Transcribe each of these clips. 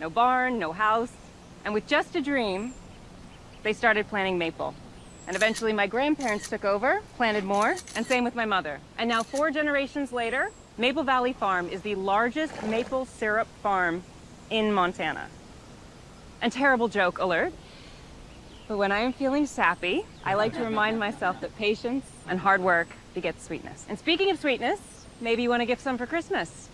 no barn, no house. And with just a dream, they started planting maple. And eventually my grandparents took over, planted more, and same with my mother. And now four generations later, Maple Valley Farm is the largest maple syrup farm in Montana. And terrible joke alert, but when I am feeling sappy, I like to remind myself that patience and hard work begets sweetness. And speaking of sweetness, maybe you want to give some for Christmas.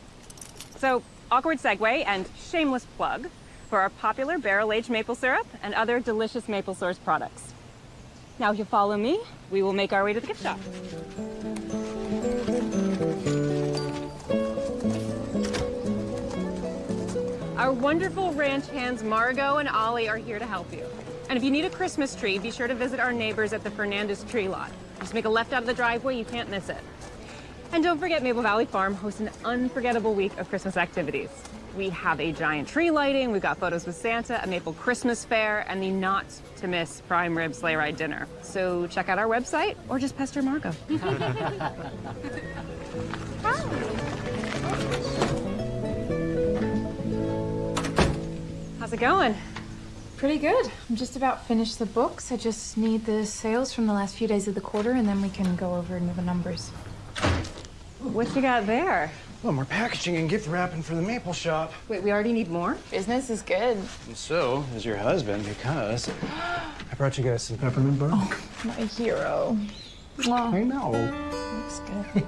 So, awkward segue and shameless plug for our popular barrel-aged maple syrup and other delicious maple source products. Now, if you follow me, we will make our way to the gift shop. Our wonderful ranch hands Margot and Ollie are here to help you. And if you need a Christmas tree, be sure to visit our neighbors at the Fernandez Tree Lot. Just make a left out of the driveway, you can't miss it. And don't forget Maple Valley Farm hosts an unforgettable week of Christmas activities. We have a giant tree lighting, we've got photos with Santa, a Maple Christmas fair, and the not-to-miss prime rib sleigh ride dinner. So check out our website or just pester Margot. How's it going? Pretty good. I'm just about finished the books. I just need the sales from the last few days of the quarter, and then we can go over into the numbers. What you got there? Well, more packaging and gift wrapping for the maple shop. Wait, we already need more? Business is good. And so is your husband, because I brought you guys some peppermint bark. Oh, my hero. I know. Looks good.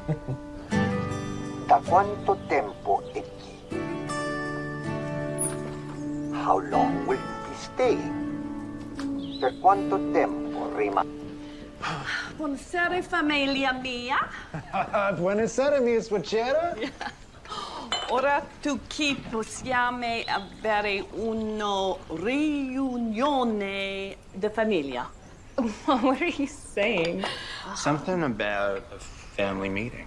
Da quanto tempo chi? How long will you be staying? Per quanto tempo rimane? Buonasera famiglia mia. Buonasera, mia suocera. Ora tu chi possiamo avere una riunione di famiglia. what are you saying? Something about a family meeting.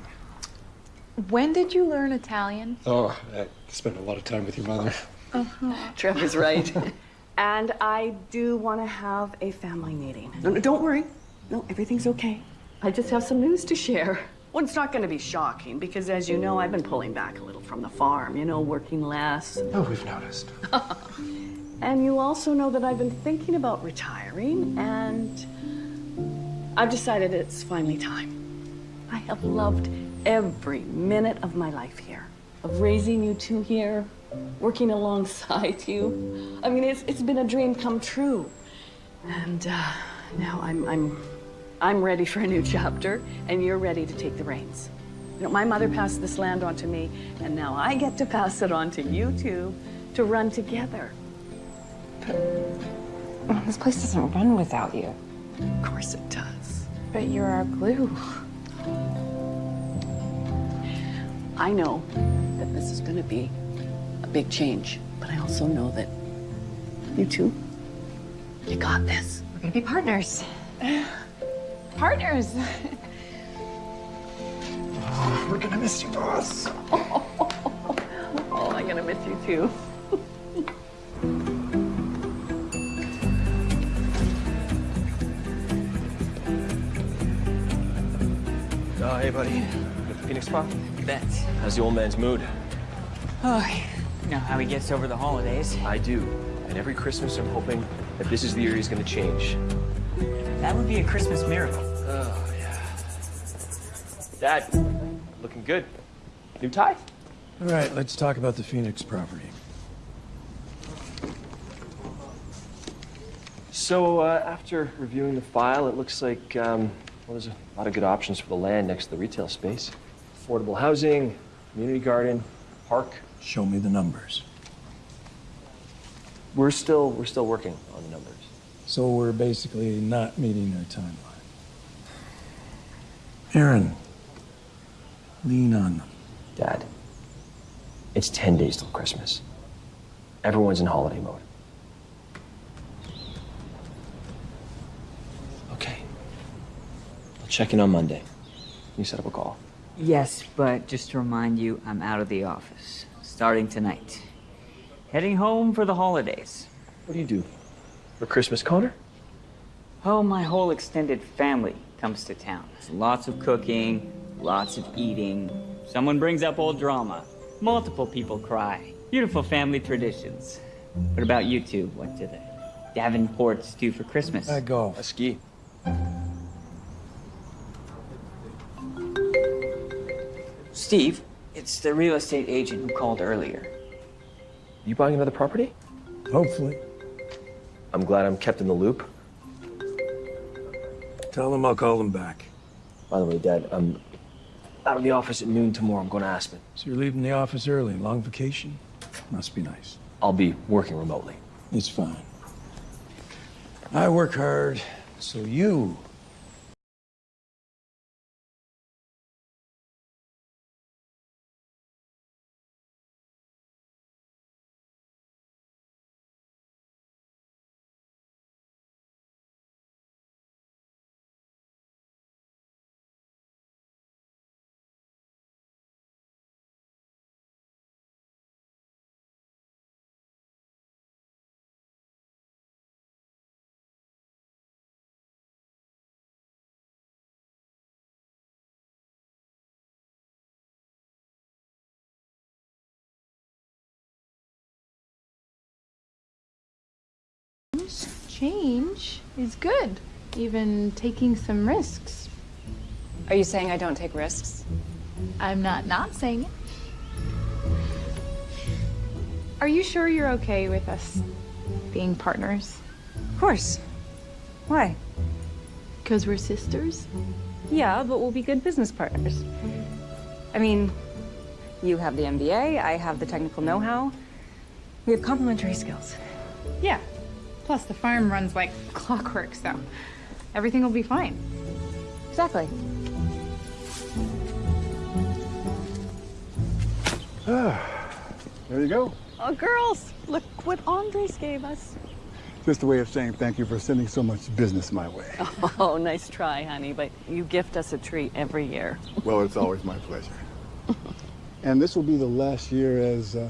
When did you learn Italian? Oh, I spent a lot of time with your mother. Uh -huh. Trevor's right. and I do want to have a family meeting. No, no, don't worry. No, everything's okay. I just have some news to share. Well, it's not going to be shocking because, as you know, I've been pulling back a little from the farm, you know, working less. Oh, we've noticed. And you also know that I've been thinking about retiring, and I've decided it's finally time. I have loved every minute of my life here, of raising you two here, working alongside you. I mean, it's, it's been a dream come true. And uh, now I'm, I'm, I'm ready for a new chapter, and you're ready to take the reins. You know, my mother passed this land on to me, and now I get to pass it on to you two to run together. Well, this place doesn't run without you. Of course it does. But you're our glue. I know that this is going to be a big change, but I also know that you two, you got this. We're gonna be partners. Partners. Oh, we're gonna miss you, boss. Oh, I'm going to miss you too. Oh, hey, buddy. At the Phoenix Spa? Bet. How's the old man's mood? Oh, you know how he gets over the holidays. I do. And every Christmas, I'm hoping that this is the year he's gonna change. That would be a Christmas miracle. Oh, yeah. Dad, looking good. New tie? All right, let's talk about the Phoenix property. So, uh, after reviewing the file, it looks like, um, well, there's a lot of good options for the land next to the retail space. Affordable housing, community garden, park. Show me the numbers. We're still, we're still working on the numbers. So we're basically not meeting our timeline. Aaron, lean on them. Dad, it's 10 days till Christmas. Everyone's in holiday mode. Okay. I'll check in on Monday. You set up a call. Yes, but just to remind you, I'm out of the office. Starting tonight. Heading home for the holidays. What do you do? For Christmas, Connor? Oh, my whole extended family comes to town. It's lots of cooking, lots of eating. Someone brings up old drama. Multiple people cry. Beautiful family traditions. What about you two? What do the Davenports do for Christmas? I go. I ski. Steve, it's the real estate agent who called earlier. You buying another property? Hopefully. I'm glad I'm kept in the loop. Tell them I'll call them back. By the way, Dad, I'm out of the office at noon tomorrow. I'm going to Aspen. So you're leaving the office early. Long vacation? Must be nice. I'll be working remotely. It's fine. I work hard, so you Change is good. Even taking some risks. Are you saying I don't take risks? I'm not not saying it. Are you sure you're okay with us being partners? Of course. Why? Because we're sisters? Yeah, but we'll be good business partners. I mean, you have the MBA, I have the technical know-how. We have complementary skills. Yeah. Plus, the farm runs like clockwork, so everything will be fine. Exactly. There you go. Oh, girls, look what Andres gave us. Just a way of saying thank you for sending so much business my way. Oh, nice try, honey, but you gift us a treat every year. Well, it's always my pleasure. and this will be the last year as, uh,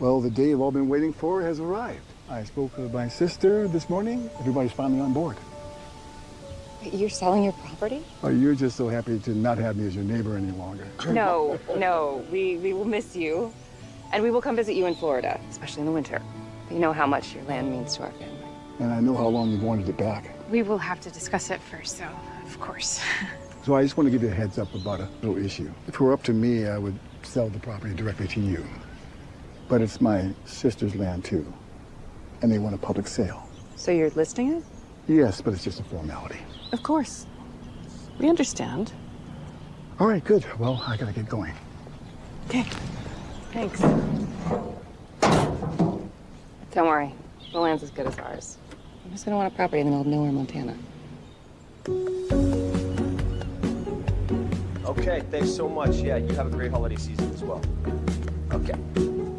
well, the day you've all been waiting for has arrived. I spoke with my sister this morning. Everybody's finally on board. You're selling your property? Oh, you're just so happy to not have me as your neighbor any longer. No, no. We, we will miss you. And we will come visit you in Florida, especially in the winter. You know how much your land means to our family. And I know how long you've wanted it back. We will have to discuss it first, so of course. So I just want to give you a heads up about a little issue. If it were up to me, I would sell the property directly to you. But it's my sister's land too. And they want a public sale. So you're listing it? Yes, but it's just a formality. Of course. We understand. All right, good. Well, I gotta get going. Okay. Thanks. Don't worry. The land's as good as ours. I'm just gonna want a property in the middle of nowhere, Montana. Okay, thanks so much. Yeah, you have a great holiday season as well. Okay,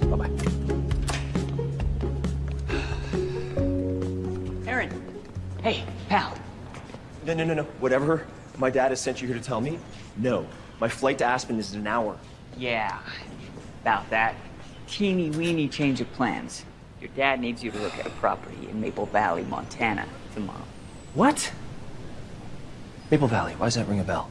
bye-bye. Hey, pal. No, no, no, no. Whatever my dad has sent you here to tell me, no. My flight to Aspen is in an hour. Yeah, about that teeny weeny change of plans. Your dad needs you to look at a property in Maple Valley, Montana tomorrow. What? Maple Valley, why does that ring a bell?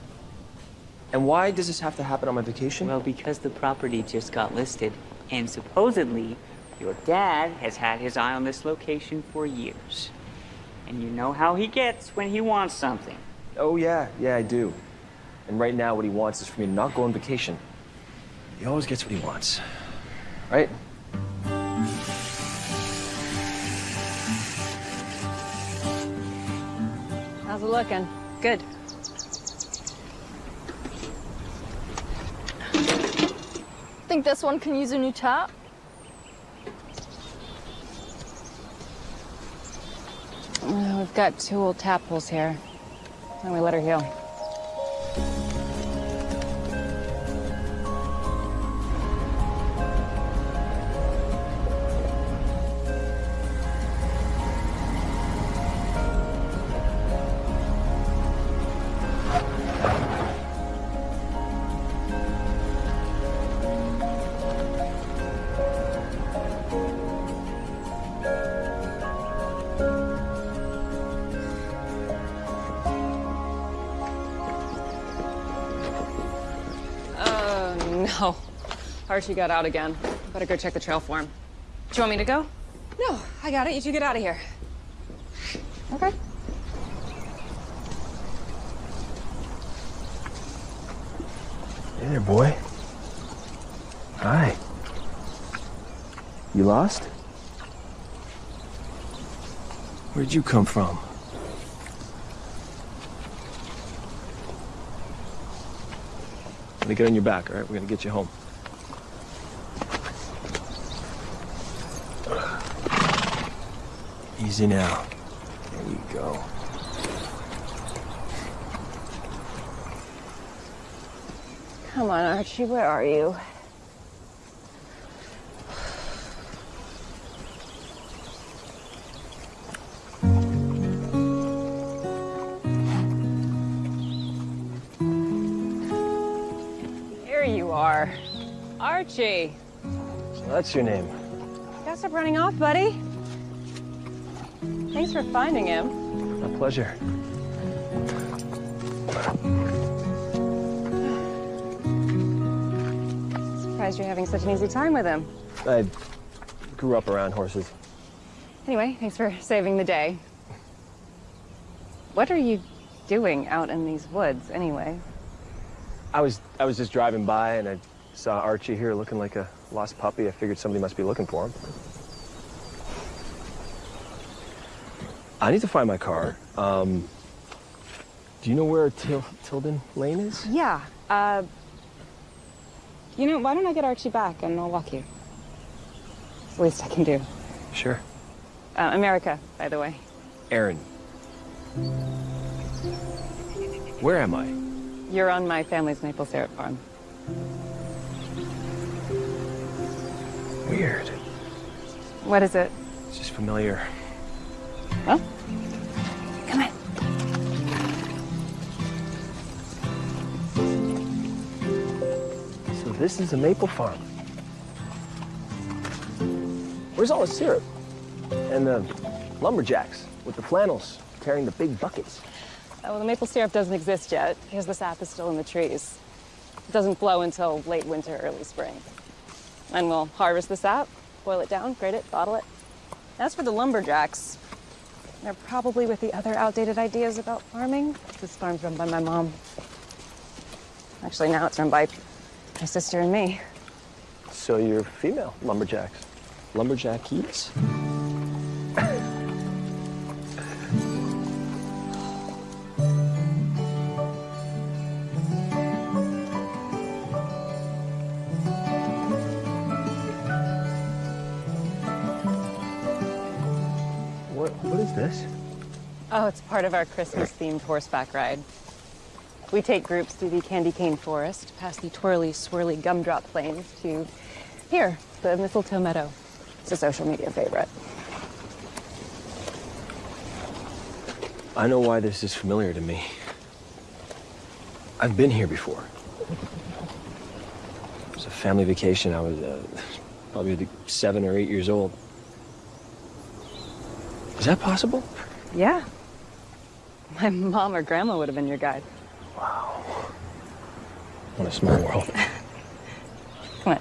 And why does this have to happen on my vacation? Well, because the property just got listed, and supposedly your dad has had his eye on this location for years. And you know how he gets when he wants something. oh, yeah, yeah, I do. And right now, what he wants is for me to not go on vacation. He always gets what he wants. Right? How's it looking? Good. Think this one can use a new tap? Uh, we've got two old tap holes here. Don't we let her heal? Archie got out again. Better go check the trail for him. Do you want me to go? No, I got it. You two get out of here. Okay. Hey there, boy. Hi. You lost? Where'd you come from? Let me get on your back, all right? We're gonna get you home. Easy now. There you go. Come on, Archie, where are you? Here you are. Archie. So that's your name. Gotta stop running off, buddy. Thanks for finding him. My pleasure. Surprised you're having such an easy time with him. I grew up around horses. Anyway, thanks for saving the day. What are you doing out in these woods, anyway? I was I was just driving by and I saw Archie here looking like a lost puppy. I figured somebody must be looking for him. I need to find my car. Um, do you know where Til Tilden Lane is? Yeah, uh... You know, why don't I get Archie back and I'll walk you? It's the least I can do. Sure. Uh, Erica, by the way. Aaron. Where am I? You're on my family's maple syrup farm. Weird. What is it? It's just familiar. Well, this is a maple farm. Where's all the syrup? And the lumberjacks with the flannels carrying the big buckets. Well, the maple syrup doesn't exist yet because the sap is still in the trees. It doesn't flow until late winter, early spring. And we'll harvest the sap, boil it down, grate it, bottle it. As for the lumberjacks, they're probably with the other outdated ideas about farming. This farm's run by my mom. Actually, now it's run by my sister and me. So you're female lumberjacks. Lumberjackies? What, what is this? Oh, it's part of our Christmas-themed horseback ride. We take groups through the candy cane forest, past the twirly, swirly gumdrop plains to here, the mistletoe meadow. It's a social media favorite. I know why this is familiar to me. I've been here before. It was a family vacation. I was uh, probably seven or eight years old. Is that possible? Yeah. My mom or grandma would have been your guide. What a small world. Come on.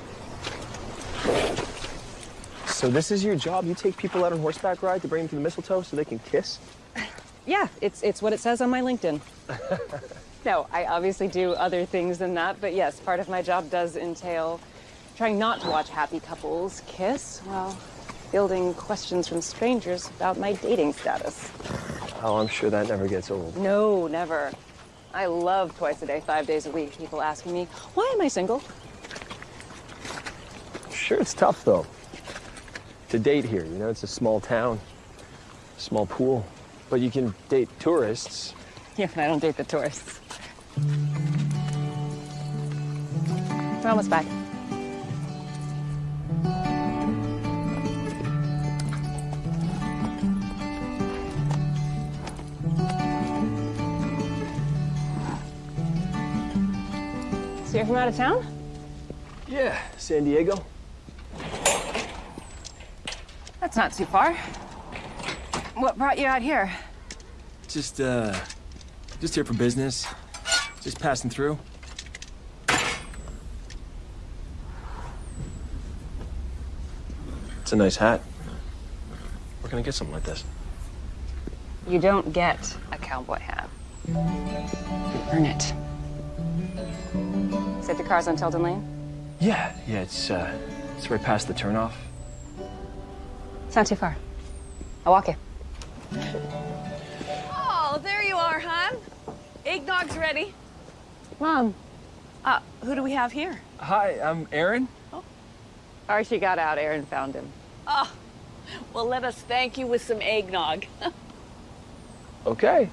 So this is your job? You take people out on horseback ride to bring them to the mistletoe so they can kiss? Yeah, it's, it's what it says on my LinkedIn. no, I obviously do other things than that, but yes, part of my job does entail trying not to watch happy couples kiss while fielding questions from strangers about my dating status. Oh, I'm sure that never gets old. No, never. I love twice a day, five days a week, people asking me, why am I single? Sure, it's tough though. To date here, you know, it's a small town, small pool. But you can date tourists. Yeah, but I don't date the tourists. We're almost back. So you're from out of town? Yeah, San Diego. That's not too far. What brought you out here? Just, uh, just here for business. Just passing through. It's a nice hat. Where can I get something like this? You don't get a cowboy hat. You earn it. Said your car's on Tilden Lane? Yeah, yeah, it's uh, it's right past the turnoff. It's not too far. I'll walk you. Oh, there you are, hon. Eggnog's ready. Mom. Uh, who do we have here? Hi, I'm Aaron. Oh. Archie got out. Aaron found him. Oh, well, let us thank you with some eggnog. Okay.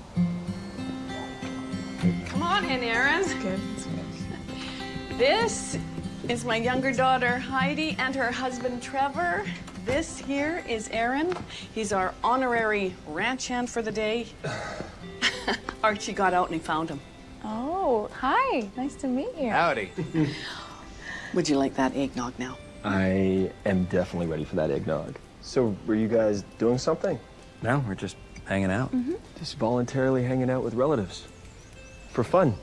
Come on in, Aaron. good. This is my younger daughter, Heidi, and her husband, Trevor. This here is Aaron. He's our honorary ranch hand for the day. Archie got out and he found him. Oh, hi. Nice to meet you. Howdy. Would you like that eggnog now? I am definitely ready for that eggnog. So, were you guys doing something? No, we're just hanging out. Mm-hmm. Just voluntarily hanging out with relatives. For fun.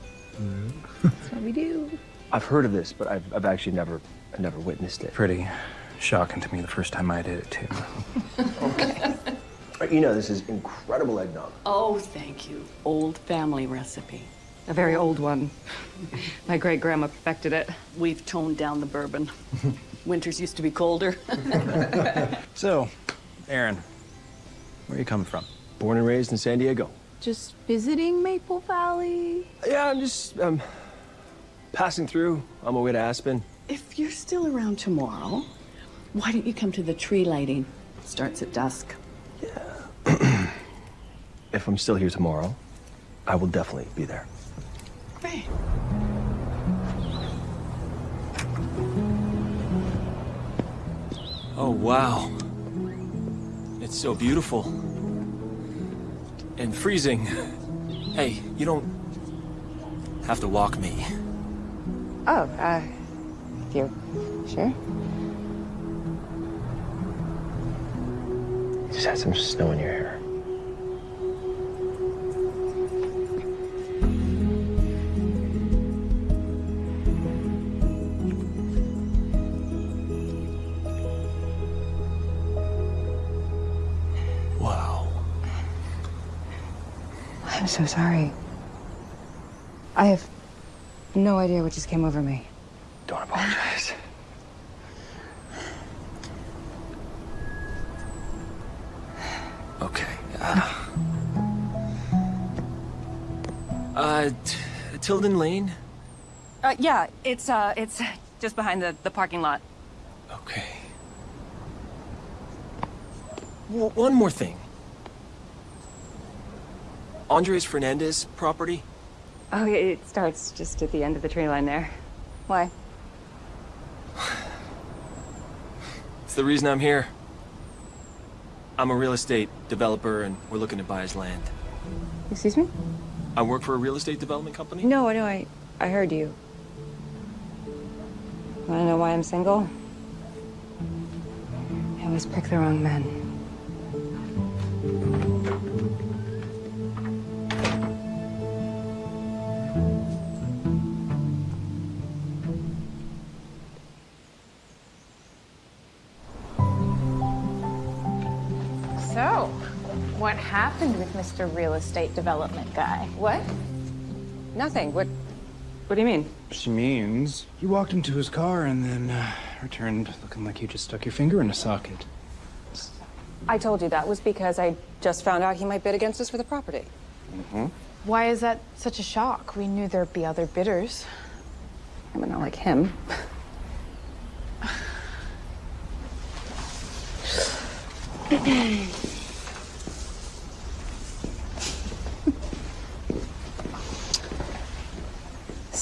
That's what we do. I've heard of this, but I've, I've actually never, I've never witnessed it. Pretty shocking to me the first time I did it, too. Okay. You know, this is incredible eggnog. Oh, thank you. Old family recipe. A very old one. My great grandma perfected it. We've toned down the bourbon. Winters used to be colder. So, Aaron, where are you coming from? Born and raised in San Diego. Just visiting Maple Valley. Yeah, I'm just um, passing through on my way to Aspen. if you're still around tomorrow, why don't you come to the tree lighting? Starts at dusk. Yeah. if I'm still here tomorrow, I will definitely be there. Great. Oh, wow. It's so beautiful. And freezing. Hey, you don't have to walk me. Oh, uh, you sure? Just had some snow in your hair. Wow. I'm so sorry. I have no idea what just came over me. Don't apologize. Okay. Uh, uh Tilden Lane? Uh, yeah, it's, uh, it's just behind the, the parking lot. Okay. W- one more thing. Andres Fernandez property? Oh, it starts just at the end of the tree line there. Why? It's the reason I'm here. I'm a real estate developer and we're looking to buy his land. Excuse me? I work for a real estate development company. No, no, I, I heard you. Wanna know why I'm single? I always pick the wrong men. Happened with Mr. Real Estate Development Guy? What? Nothing. What, what do you mean? She means you walked into his car and then uh, returned looking like you just stuck your finger in a socket. I told you that was because I just found out he might bid against us for the property. Mm-hmm. Why is that such a shock? We knew there'd be other bidders. I mean, not like him.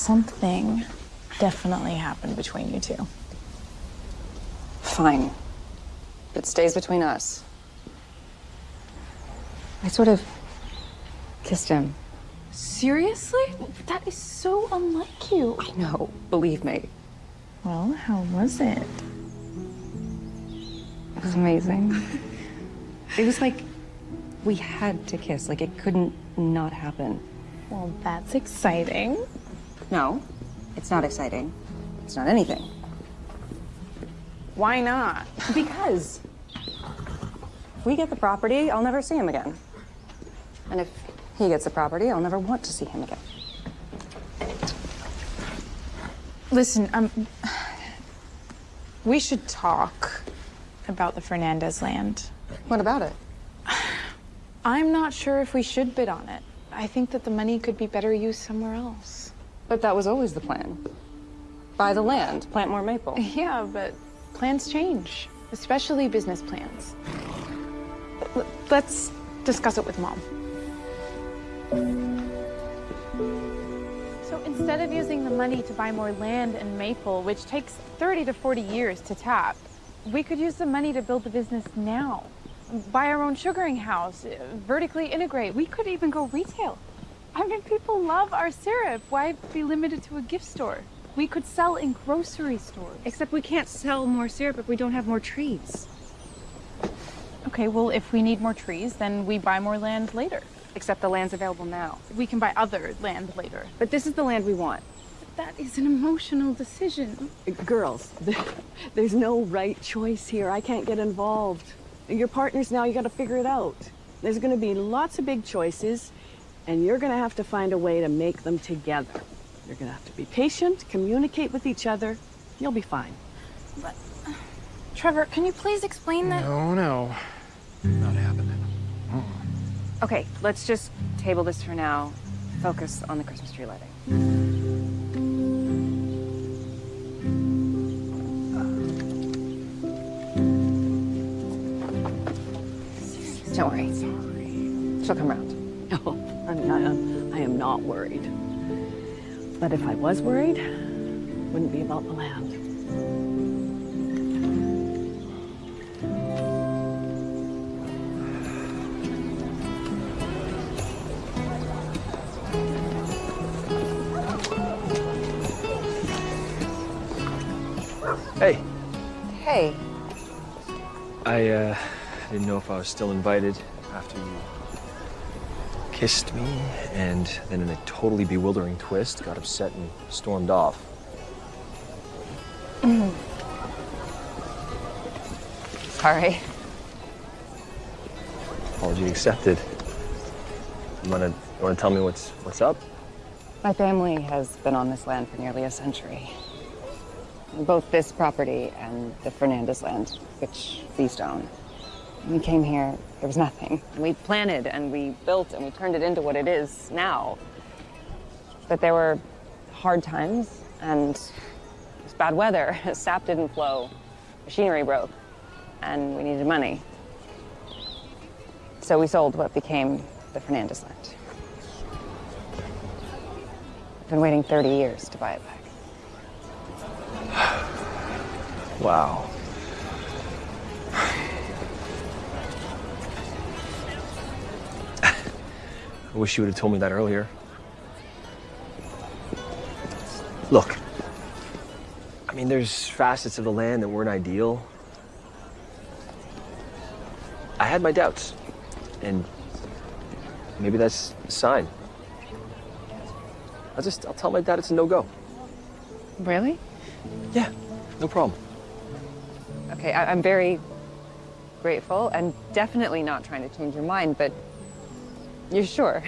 Something definitely happened between you two. Fine. It stays between us. I sort of kissed him. Seriously? That is so unlike you. I know, believe me. Well, how was it? It was amazing. it was like we had to kiss, like it couldn't not happen. Well, that's exciting. No, it's not exciting. It's not anything. Why not? Because if we get the property, I'll never see him again. And if he gets the property, I'll never want to see him again. Listen, um, we should talk about the Fernandez land. What about it? I'm not sure if we should bid on it. I think that the money could be better used somewhere else. But that was always the plan. Buy the land, plant more maple. Yeah, but plans change, especially business plans. L- let's discuss it with mom. So instead of using the money to buy more land and maple, which takes 30 to 40 years to tap, we could use the money to build the business now. Buy our own sugaring house, uh, vertically integrate. We could even go retail. I mean, people love our syrup. Why be limited to a gift store? We could sell in grocery stores. Except we can't sell more syrup if we don't have more trees. Okay, well, if we need more trees, then we buy more land later. Except the land's available now. We can buy other land later. But this is the land we want. That is an emotional decision. Girls, there's no right choice here. I can't get involved. Your partners now, you gotta figure it out. There's gonna be lots of big choices, and you're gonna have to find a way to make them together. You're gonna have to be patient, communicate with each other. You'll be fine. But Trevor, can you please explain that? No, no. Not happening. Uh-uh. Okay, let's just table this for now. Focus on the Christmas tree lighting. Don't worry. Sorry. She'll come around. Oh, I'm not, I'm, I am not worried. But if I was worried, it wouldn't be about the land. Hey, Hey, I uh, didn't know if I was still invited after you kissed me, and then in a totally bewildering twist, got upset and stormed off. Mm. sorry. Apology accepted. You wanna, you wanna tell me what's what's up? My family has been on this land for nearly a century. Both this property and the Fernandez land, which these own. We came here, there was nothing. We planted and we built and we turned it into what it is now. But there were hard times and it was bad weather. Sap didn't flow, machinery broke, and we needed money. So we sold what became the Fernandez land. I've been waiting 30 years to buy it back. Wow. I wish you would have told me that earlier. Look, I mean, there's facets of the land that weren't ideal. I had my doubts, and maybe that's a sign. I'll just, I'll tell my dad it's a no-go. Really? Yeah, no problem. Okay, I- I'm very grateful and definitely not trying to change your mind, but you're sure?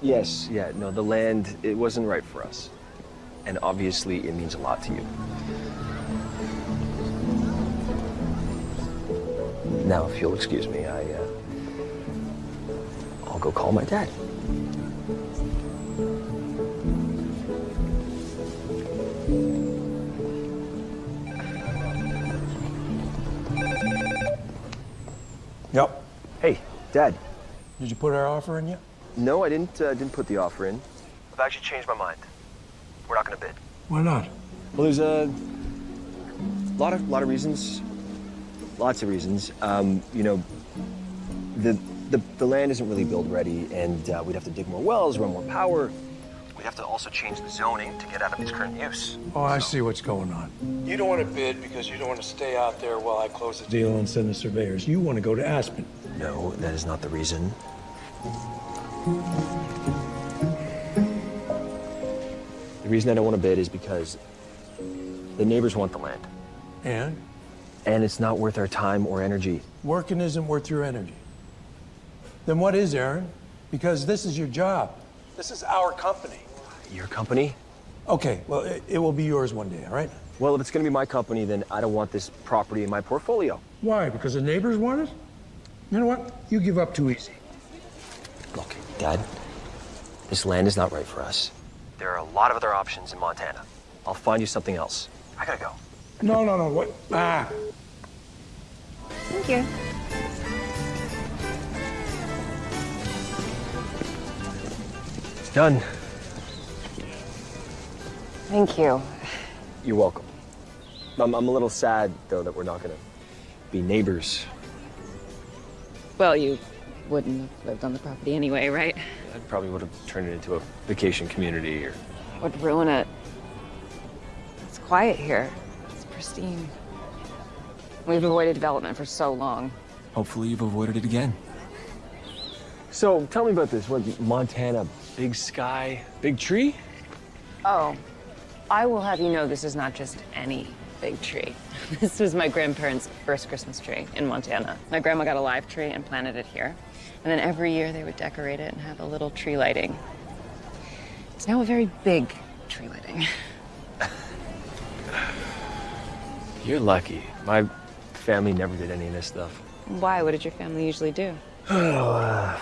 Yes, yeah, no, the land, it wasn't right for us. And obviously, it means a lot to you. Now, if you'll excuse me, I, uh, I'll go call my dad. Yep. Hey, Dad. Did you put our offer in yet? No, I didn't, uh, didn't put the offer in. I've actually changed my mind. We're not gonna bid. Why not? Well, there's a lot of lot of reasons. Lots of reasons. Um, you know, the, the the land isn't really build ready, and uh, we'd have to dig more wells, run more power. We'd have to also change the zoning to get out of its current use. Oh, I see what's going on. You don't want to bid because you don't want to stay out there while I close the deal and send the surveyors. You want to go to Aspen. No, that is not the reason. The reason I don't want to bid is because the neighbors want the land. And? And it's not worth our time or energy. Working isn't worth your energy. Then what is, Aaron? Because this is your job. This is our company. Your company? Okay, well, it, it will be yours one day, all right? Well, if it's gonna be my company, then I don't want this property in my portfolio. Why? Because the neighbors want it? You know what? You give up too easy. Look, Dad, this land is not right for us. There are a lot of other options in Montana. I'll find you something else. I gotta go. No, no, no, what? Ah. Thank you. It's done. Thank you. You're welcome. I'm, I'm a little sad, though, that we're not gonna be neighbors. Well, you wouldn't have lived on the property anyway, right? I probably would have turned it into a vacation community or. Would ruin it. It's quiet here. It's pristine. We've avoided development for so long. Hopefully, you've avoided it again. So, tell me about this. What, Montana, big sky, big tree? Oh, I will have you know this is not just any big tree. This was my grandparents' first Christmas tree in Montana. My grandma got a live tree and planted it here. And then every year they would decorate it and have a little tree lighting. It's now a very big tree lighting. You're lucky. My family never did any of this stuff. Why? What did your family usually do? Oh, uh,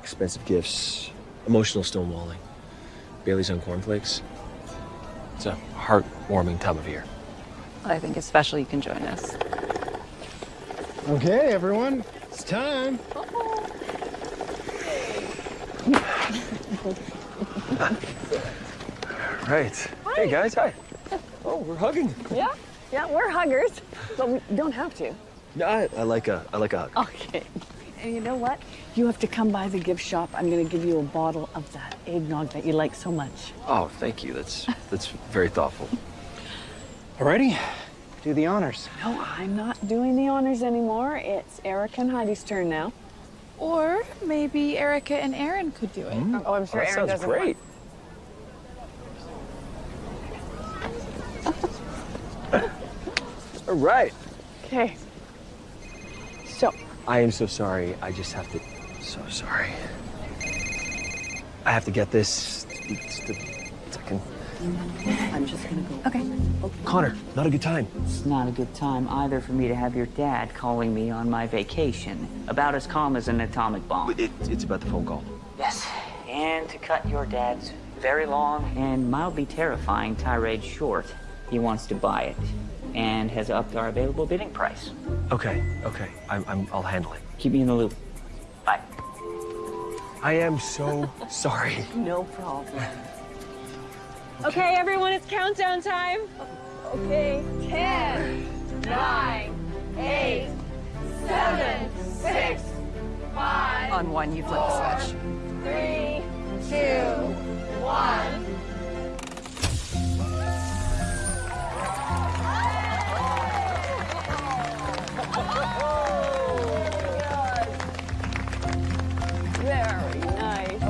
expensive gifts, emotional stonewalling, Bailey's on cornflakes. It's a heartwarming time of year. Well, I think it's special you can join us. Okay, everyone, it's time. Right. Hey guys, hi. Oh, we're hugging. Yeah, yeah, we're huggers, but we don't have to. No, I, I like a I like a hug. Okay. And you know what? You have to come by the gift shop. I'm going to give you a bottle of that eggnog that you like so much. Oh, thank you. That's that's very thoughtful. Alrighty, do the honors. No, I'm not doing the honors anymore. It's Erica and Heidi's turn now. Or maybe Erica and Aaron could do it. Mm. Oh, I'm sure that Aaron sounds doesn't great. All right. Okay. So, I am so sorry. I just have to. So sorry. I have to get this. Just a second. I'm just going to go. Okay. Connor, not a good time. It's not a good time either for me to have your dad calling me on my vacation. About as calm as an atomic bomb. It, it's about the phone call. Yes. And to cut your dad's very long and mildly terrifying tirade short, he wants to buy it and has upped our available bidding price. Okay, okay. I'm, I'm, I'll handle it. Keep me in the loop. Bye. I am so sorry. No problem. Okay, everyone, it's countdown time. Okay. 10, 9, 8, 7, 6, 5, On one, you flip the switch. 3, 2, 1. Very nice.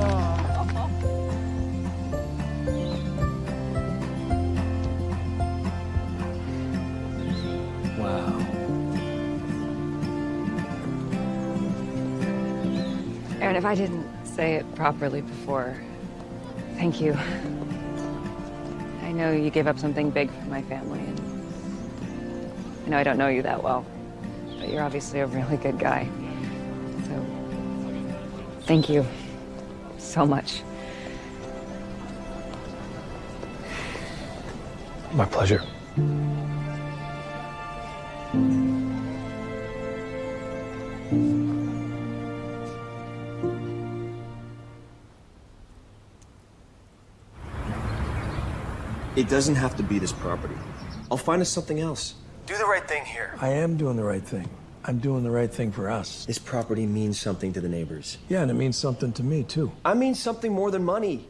Wow. Aaron, if I didn't say it properly before, thank you. I know you gave up something big for my family, and I know I don't know you that well, but you're obviously a really good guy. So, thank you so much. My pleasure. It doesn't have to be this property. I'll find us something else. Do the right thing here. I am doing the right thing. I'm doing the right thing for us. This property means something to the neighbors. Yeah, and it means something to me, too. I mean something more than money.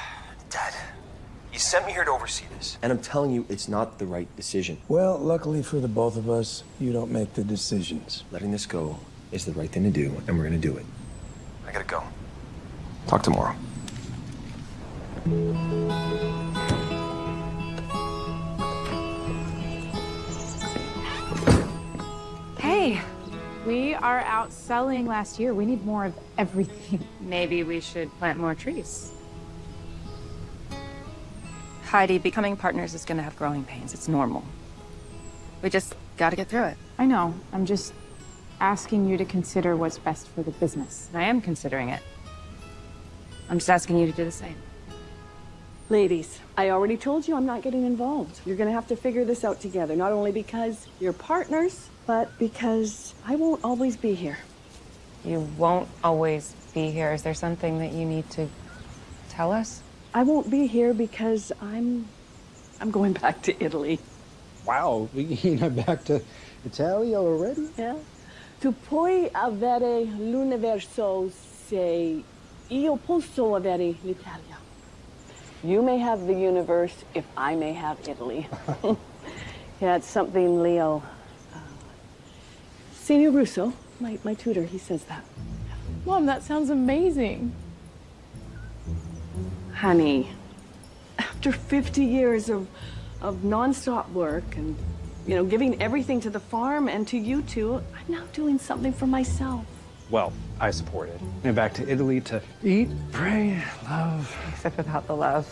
Dad, you sent me here to oversee this. And I'm telling you, it's not the right decision. Well, luckily for the both of us, you don't make the decisions. Letting this go is the right thing to do, and we're gonna do it. I gotta go. Talk tomorrow. Are out selling last year. We need more of everything. Maybe we should plant more trees. Heidi, becoming partners is gonna have growing pains. It's normal. We just gotta get through it. I know. I'm just asking you to consider what's best for the business. I am considering it. I'm just asking you to do the same. Ladies, I already told you I'm not getting involved. You're gonna have to figure this out together, not only because you're partners, but because I won't always be here. You won't always be here. Is there something that you need to tell us? I won't be here because I'm I'm going back to Italy. Wow, you're not back to Italy already? Yeah. Tu puoi avere l'universo se io posso avere l'Italia. You may have the universe if I may have Italy. yeah, it's something Leo. Signor Russo, my, my tutor, he says that. Mom, that sounds amazing. Honey, after 50 years of, of nonstop work and, you know, giving everything to the farm and to you two, I'm now doing something for myself. Well, I support it. And back to Italy to eat, pray, love. Except without the love.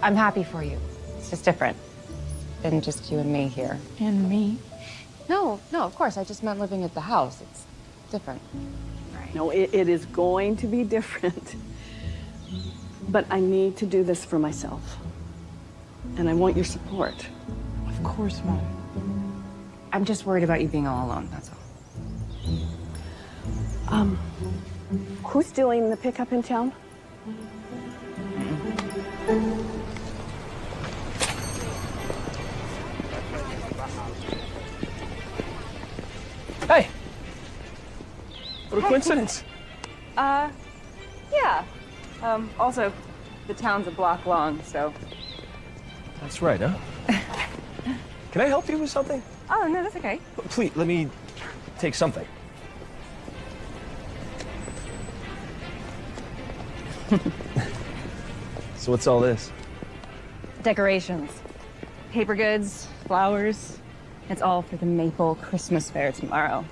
I'm happy for you. It's just different than just you and me here. And me. No, no, of course. I just meant living at the house. It's different. No, it, it is going to be different. But I need to do this for myself. And I want your support. Of course, Mom. I'm just worried about you being all alone, that's all. Um, who's doing the pickup in town? Hey! What a coincidence. Uh, yeah. Um, also, the town's a block long, so. That's right, huh? Can I help you with something? Oh, no, that's okay. Please, let me take something. so what's all this? Decorations. Paper goods, flowers. It's all for the Maple Christmas Fair tomorrow.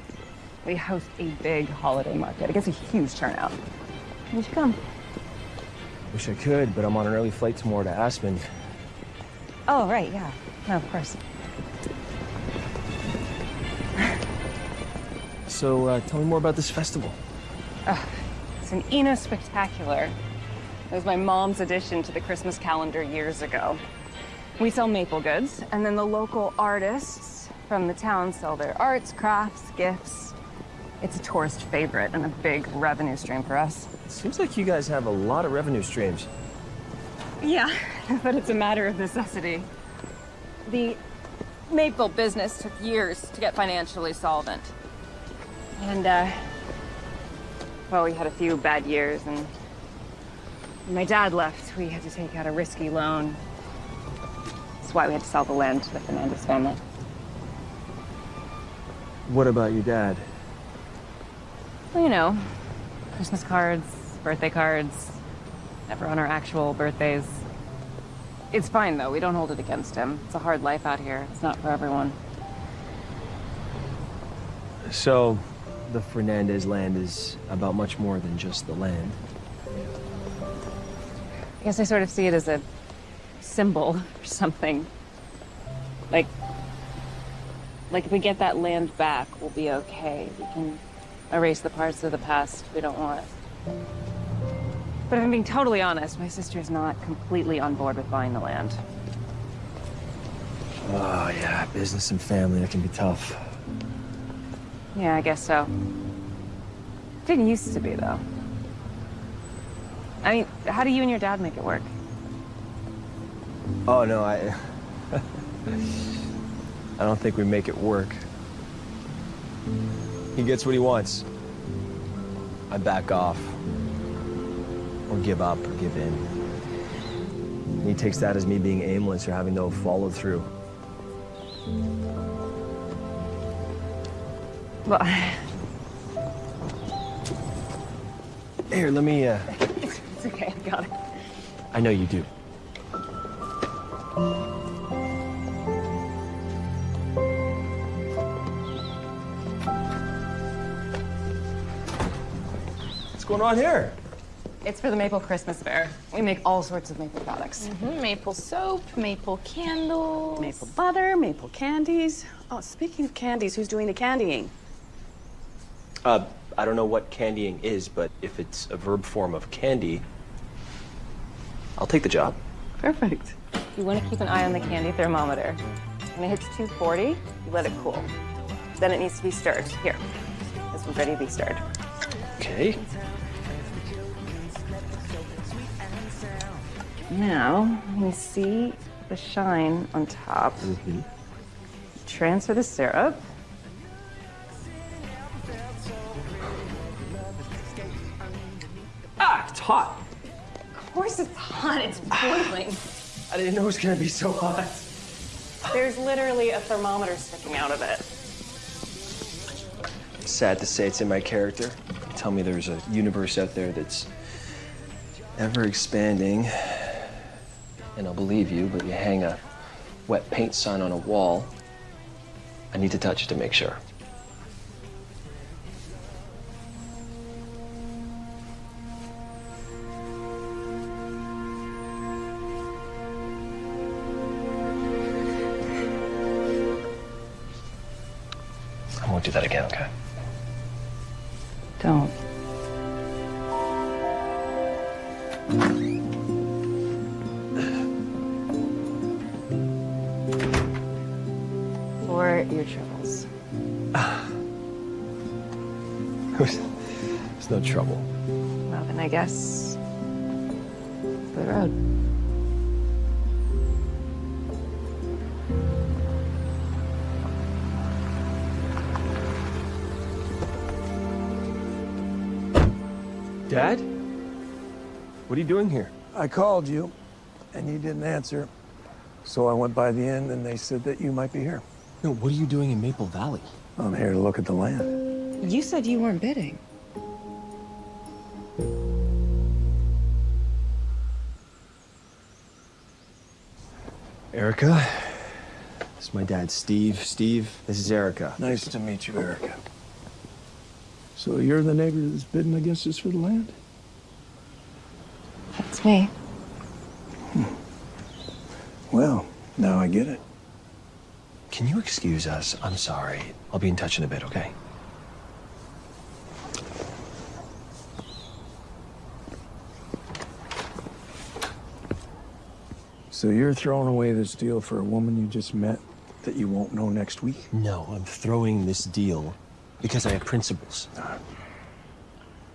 We host a big holiday market. It gets a huge turnout. You should come. Wish I could, but I'm on an early flight tomorrow to Aspen. Oh, right, yeah. No, of course. So uh, tell me more about this festival. Ugh, it's an Ina Spectacular. It was my mom's addition to the Christmas calendar years ago. We sell maple goods, and then the local artists from the town sell their arts, crafts, gifts. It's a tourist favorite and a big revenue stream for us. Seems like you guys have a lot of revenue streams. Yeah, but it's a matter of necessity. The maple business took years to get financially solvent. And, uh, well, we had a few bad years, and when my dad left, we had to take out a risky loan. That's why we had to sell the land to the Fernandez family. What about your dad? Well, you know, Christmas cards, birthday cards, never on our actual birthdays. It's fine, though. We don't hold it against him. It's a hard life out here. It's not for everyone. So, the Fernandez land is about much more than just the land. I guess I sort of see it as a symbol or something. Like, like if we get that land back, we'll be okay. We can erase the parts of the past we don't want. But if I'm being totally honest, my sister's not completely on board with buying the land. Oh, yeah, business and family, that can be tough. Yeah, I guess so. Didn't used to be, though. I mean, how do you and your dad make it work? Oh, no, I... I don't think we make it work. He gets what he wants. I back off. Or give up, or give in. He takes that as me being aimless or having no follow through. Well, Here, let me, uh... it's okay, I got it. I know you do. Going on here? It's for the Maple Christmas Fair. We make all sorts of maple products. Mhm, Maple soap, maple candles. Maple butter, maple candies. Oh, speaking of candies, who's doing the candying? Uh, I don't know what candying is, but if it's a verb form of candy, I'll take the job. Perfect. You want to keep an eye on the candy thermometer. When it hits 240, you let it cool. Then it needs to be stirred. Here, this one's ready to be stirred. Okay. Now, you see the shine on top. Transfer the syrup. Ah, it's hot. Of course it's hot, it's boiling. I didn't know it was gonna be so hot. There's literally a thermometer sticking out of it. Sad to say it's in my character. Tell me there's a universe out there that's ever expanding, and I'll believe you, but you hang a wet paint sign on a wall. I need to touch it to make sure. I won't do that again, okay? Guess for the road. Dad? What are you doing here? I called you, and you didn't answer. So I went by the inn, and they said that you might be here. No, what are you doing in Maple Valley? I'm here to look at the land. You said you weren't bidding. This is my dad, Steve. Steve, this is Erica. Nice to meet you, Erica. So you're the neighbor that's bidding against us for the land? That's me. Hmm. Well, now I get it. Can you excuse us? I'm sorry. I'll be in touch in a bit, okay? So you're throwing away this deal for a woman you just met that you won't know next week? No, I'm throwing this deal because I have principles.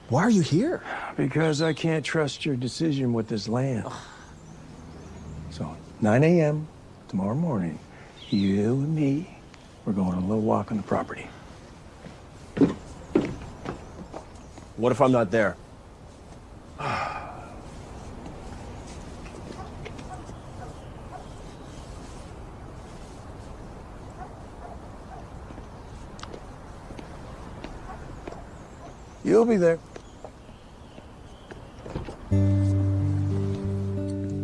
Why are you here? Because I can't trust your decision with this land. So, 9 a.m. tomorrow morning, you and me, we're going on a little walk on the property. What if I'm not there? You'll be there.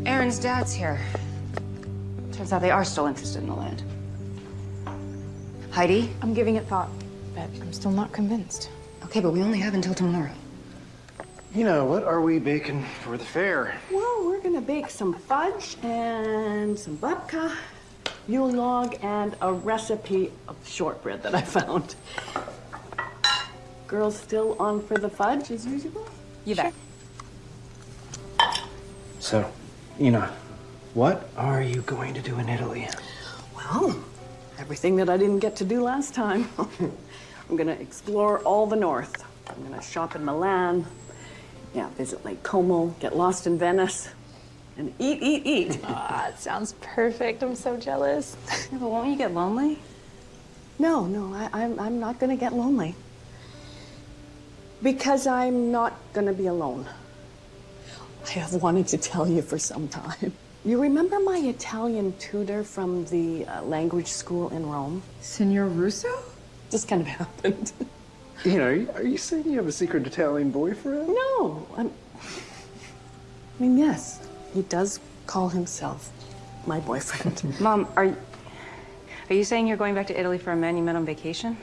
Aaron's dad's here. Turns out they are still interested in the land. Heidi? I'm giving it thought, but I'm still not convinced. Okay, but we only have until tomorrow. You know, what are we baking for the fair? Well, we're gonna bake some fudge and some babka, Yule log, and a recipe of shortbread that I found. Girls still on for the fudge as usual? You bet. So, Ina, what are you going to do in Italy? Well, everything that I didn't get to do last time. I'm gonna explore all the north. I'm gonna shop in Milan, yeah, visit Lake Como, get lost in Venice, and eat, eat, eat. Ah, it sounds perfect. I'm so jealous. Yeah, but won't you get lonely? No, no, I, I'm, I'm not gonna get lonely. Because I'm not gonna be alone. I have wanted to tell you for some time. You remember my Italian tutor from the uh, language school in Rome? Signor Russo? Just kind of happened. You know, are you, saying you have a secret Italian boyfriend? No, I'm, I mean, yes, he does call himself my boyfriend. Mom, are you, are you saying you're going back to Italy for a man you met on vacation?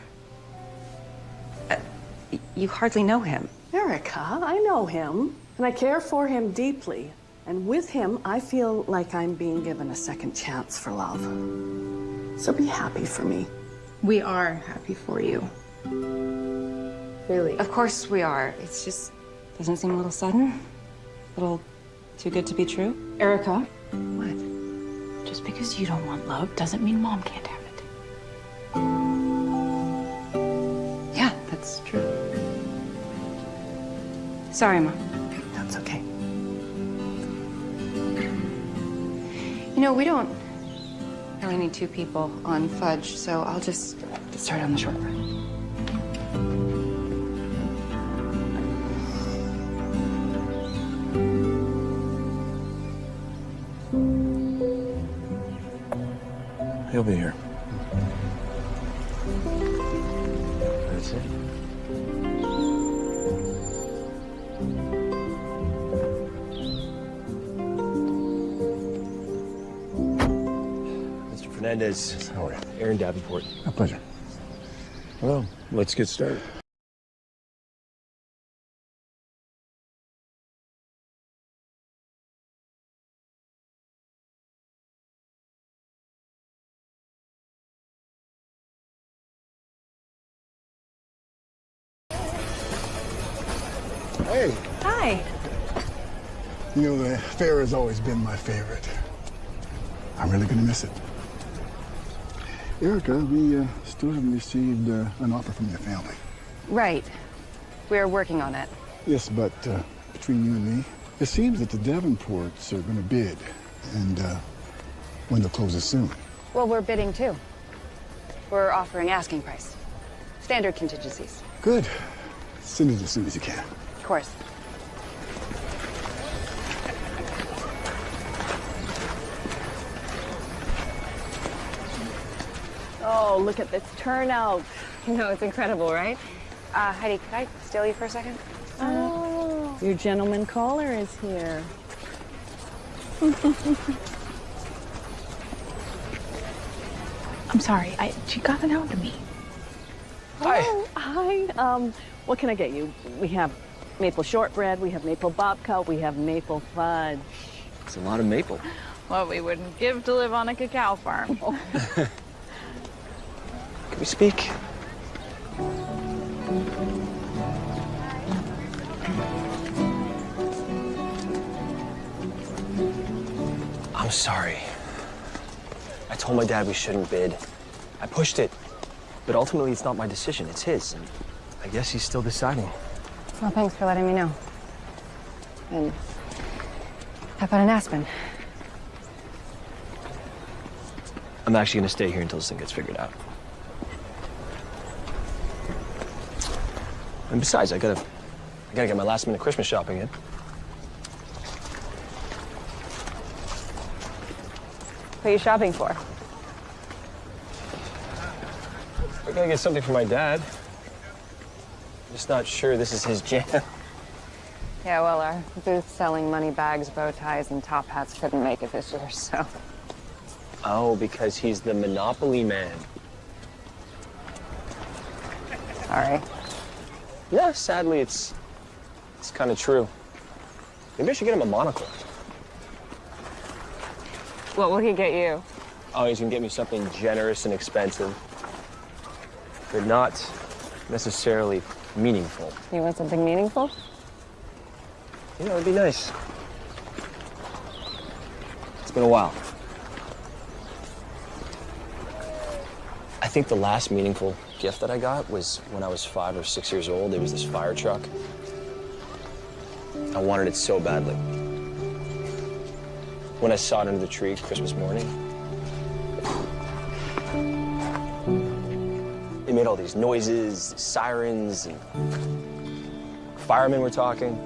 Y- you hardly know him. Erica. I know him, and I care for him deeply. And with him, I feel like I'm being given a second chance for love. So be happy for me. We are happy for you. Really? Of course we are. It's just. Doesn't it seem a little sudden? A little too good to be true? Erica, What? just because you don't want love doesn't mean mom can't have it. Sorry, Mom. That's okay. You know, we don't really need two people on fudge, so I'll just get started on the shortbread. He'll be here. Davenport. A pleasure. Well, let's get started. Hey, Hi. you know, the fair has always been my favorite. I'm really going to miss it. Erica, we uh, still haven't received uh, an offer from your family. Right. We're working on it. Yes, but uh, between you and me, it seems that the Davenports are going to bid, and uh, window closes soon. Well, we're bidding too. We're offering asking price. Standard contingencies. Good. Send it as soon as you can. Of course. Oh, look at this turnout. You know, it's incredible, right? Uh, Heidi, could I steal you for a second? Oh, your gentleman caller is here. I'm sorry. I, she got it out to me. Hi. Oh, hi. Um, what can I get you? We have maple shortbread, we have maple babka, we have maple fudge. It's a lot of maple. What we wouldn't give to live on a cacao farm. Can we speak? I'm sorry. I told my dad we shouldn't bid. I pushed it. But ultimately, it's not my decision, it's his. And I guess he's still deciding. Well, thanks for letting me know. And how about an Aspen? I'm actually gonna stay here until this thing gets figured out. And besides, I gotta, I gotta get my last minute Christmas shopping in. What are you shopping for? I gotta get something for my dad. I'm just not sure this is his jam. Yeah, well, our booth selling money bags, bow ties, and top hats couldn't make it this year, so. Oh, because he's the Monopoly man. Sorry. Yeah, sadly, it's it's kind of true. Maybe I should get him a monocle. What will he get you? Oh, he's gonna get me something generous and expensive, but not necessarily meaningful. You want something meaningful? You know, it'd be nice. It's been a while. I think the last meaningful gift that I got was when I was five or six years old. It was this fire truck. I wanted it so badly. When I saw it under the tree Christmas morning, it made all these noises, sirens, and firemen were talking.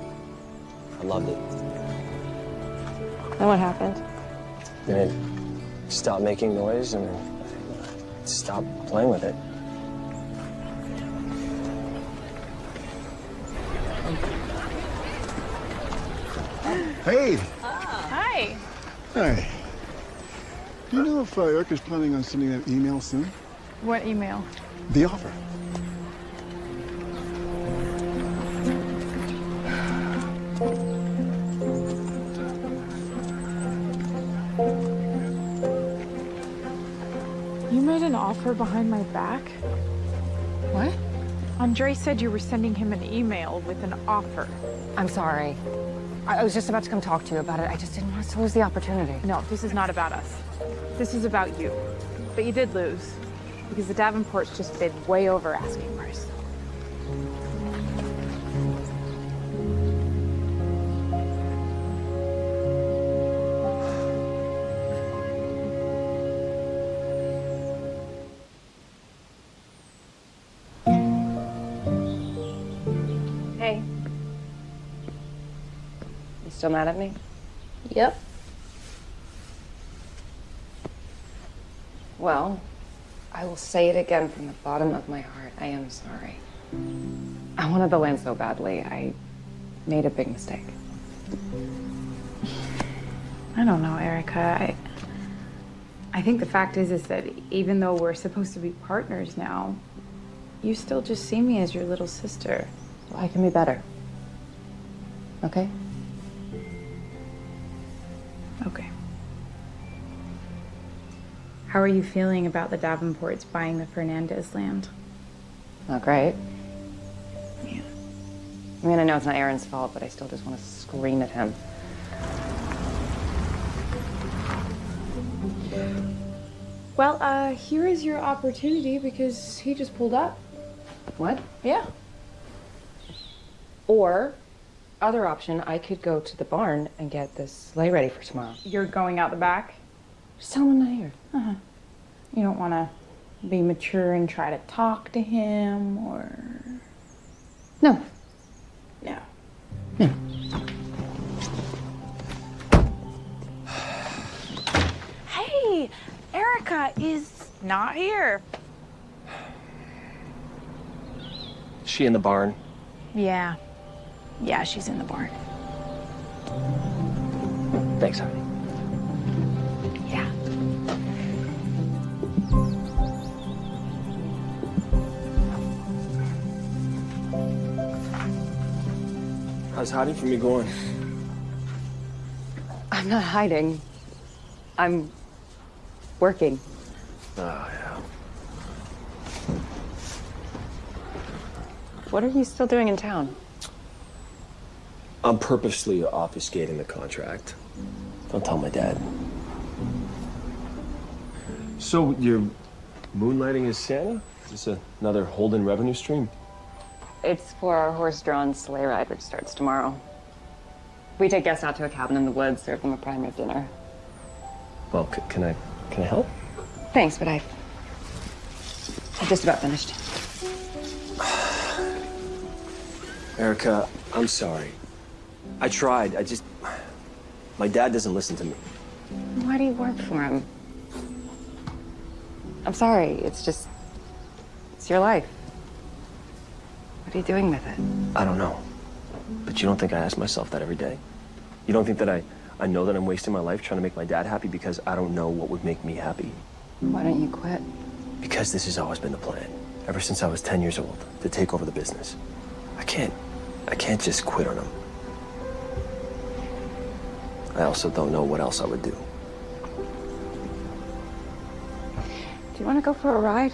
I loved it. And what happened? And it stopped making noise and stopped playing with it. Hey. Oh. Hi. Hi. Do you know if uh, Erica is planning on sending that email soon? What email? The offer. You made an offer behind my back? What? Andre said you were sending him an email with an offer. I'm sorry. I was just about to come talk to you about it. I just didn't want to lose the opportunity. No, this is not about us. This is about you. But you did lose. Because the Davenports just bid way over asking still mad at me? Yep. Well, I will say it again from the bottom of my heart. I am sorry. I wanted the land so badly. I made a big mistake. I don't know, Erica. I, I think the fact is, is that even though we're supposed to be partners now, you still just see me as your little sister. Well, I can be better. Okay? Okay. How are you feeling about the Davenports buying the Fernandez land? Not great. Yeah. I mean, I know it's not Aaron's fault, but I still just want to scream at him. Well, uh, here is your opportunity because he just pulled up. What? Yeah. Or, other option, I could go to the barn and get this sleigh ready for tomorrow. You're going out the back? Just tell him I'm not here. Uh-huh. You don't want to be mature and try to talk to him or. No. No. Hey, Erica is not here. She in the barn. Yeah. Yeah, she's in the barn. Thanks, honey. How's hiding from me going? I'm not hiding. I'm working. Oh, yeah. What are you still doing in town? I'm purposely obfuscating the contract. Don't tell my dad. So you're moonlighting as Santa? Is this another Holden revenue stream? It's for our horse-drawn sleigh ride, which starts tomorrow. We take guests out to a cabin in the woods, serve them a prime rib dinner. Well, c- can I can I help? Thanks, but I've, I'm just about finished. Erica, I'm sorry. I tried. I just my dad doesn't listen to me. Why do you work for him? I'm sorry, it's just... It's your life. What are you doing with it? I don't know. But you don't think I ask myself that every day? You don't think that I, I know that I'm wasting my life trying to make my dad happy because I don't know what would make me happy? Why don't you quit? Because this has always been the plan, ever since I was 10 years old, to take over the business. I can't, I can't just quit on him. I also don't know what else I would do. Do you want to go for a ride?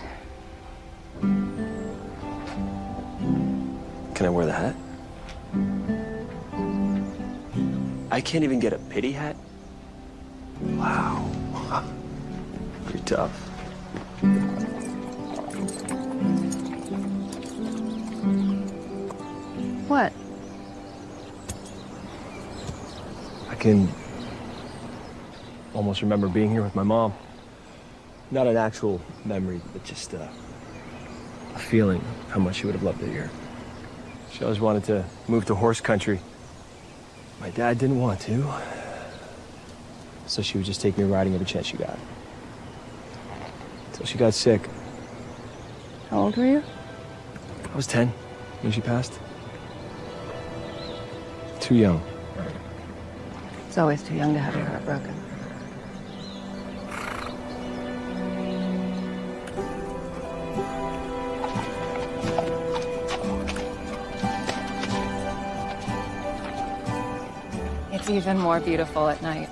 Can I wear the hat? I can't even get a pity hat? Wow. You're tough. What? I can almost remember being here with my mom. Not an actual memory, but just uh, a feeling of how much she would have loved it here. She always wanted to move to horse country. My dad didn't want to, so she would just take me riding every chance she got. Until she got sick. How old were you? I was 10 when she passed. Too young. It's always too young to have your heart broken. even more beautiful at night.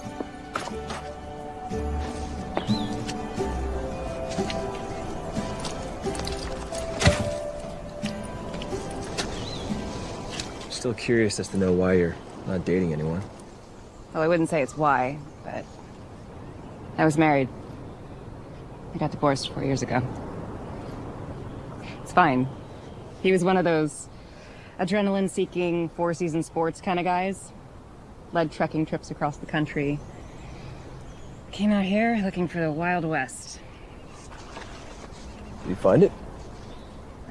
Still curious as to know why you're not dating anyone. Well, I wouldn't say it's why, but I was married. I got divorced four years ago. It's fine. He was one of those adrenaline-seeking, four-season sports kind of guys. Led trekking trips across the country. Came out here looking for the Wild West. Did he find it?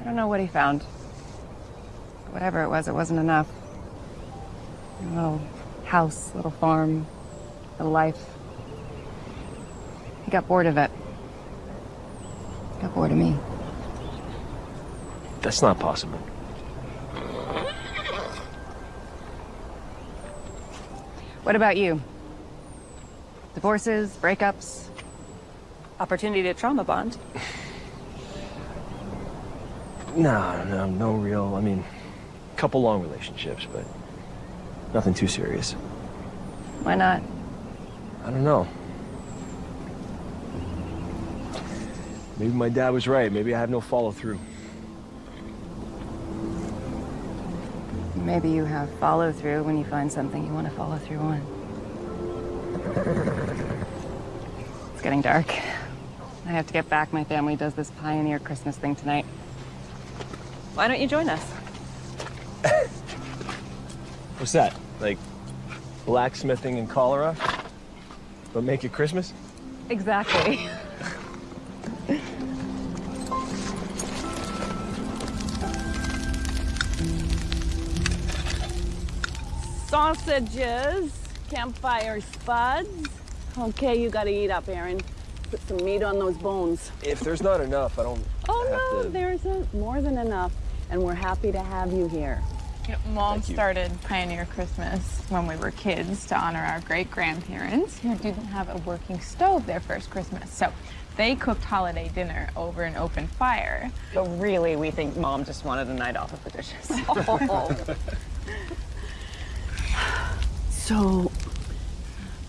I don't know what he found. Whatever it was, it wasn't enough. A little house, little farm, little life. He got bored of it. Got bored of me. That's not possible. What about you? Divorces, breakups, opportunity to trauma bond. No, no, no real. I mean, couple long relationships, but nothing too serious. Why not? I don't know. Maybe my dad was right. Maybe I have no follow through. Maybe you have follow through when you find something you want to follow through on. It's getting dark. I have to get back. My family does this pioneer Christmas thing tonight. Why don't you join us? What's that? Like blacksmithing and cholera? But make it Christmas? Exactly. Sausages, campfire spuds. Okay, you gotta eat up, Aaron. Put some meat on those bones. If there's not enough, I don't Oh have no, to... there's a, more than enough, and we're happy to have you here. Mom Thank you. started Pioneer Christmas when we were kids to honor our great grandparents who didn't have a working stove their first Christmas. So they cooked holiday dinner over an open fire. But really, we think mom just wanted a night off of the dishes. So,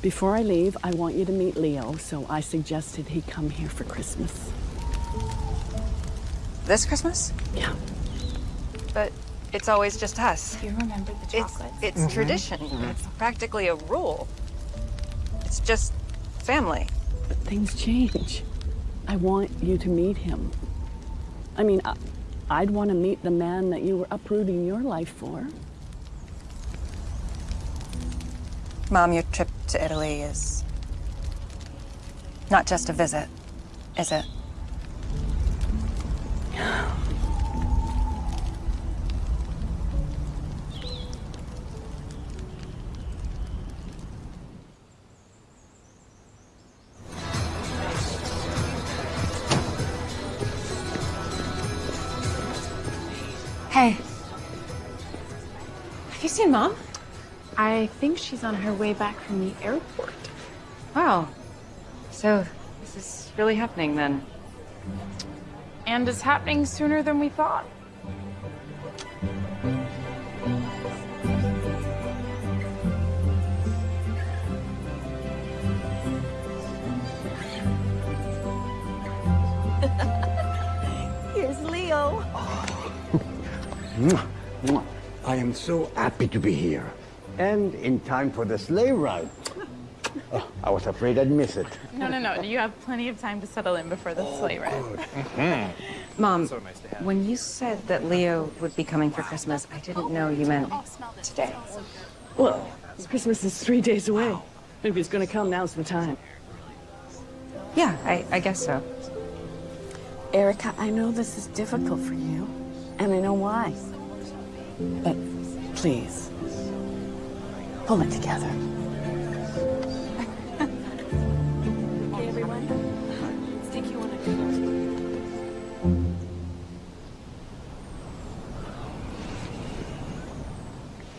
before I leave, I want you to meet Leo, so I suggested he come here for Christmas. This Christmas? Yeah. But it's always just us. Do you remember the It's, chocolates? it's mm-hmm. tradition. Mm-hmm. It's practically a rule. It's just family. But things change. I want you to meet him. I mean, I, I'd want to meet the man that you were uprooting your life for. Mom, your trip to Italy is not just a visit, is it? hey. Have you seen mom? I think she's on her way back from the airport. Wow. So, this is really happening then. And it's happening sooner than we thought. Here's Leo. Oh. Mwah, mwah. I am so happy to be here. And in time for the sleigh ride. Oh, I was afraid I'd miss it. No, no, no. You have plenty of time to settle in before the oh, sleigh ride. Mm-hmm. Mom, when you said that Leo would be coming for Christmas, I didn't know you meant today. Well, Christmas is three days away. If he's gonna come, now's the time. Yeah, I, I guess so. Erica, I know this is difficult for you, and I know why. But please, pull it together. okay, everyone. Let's take you on a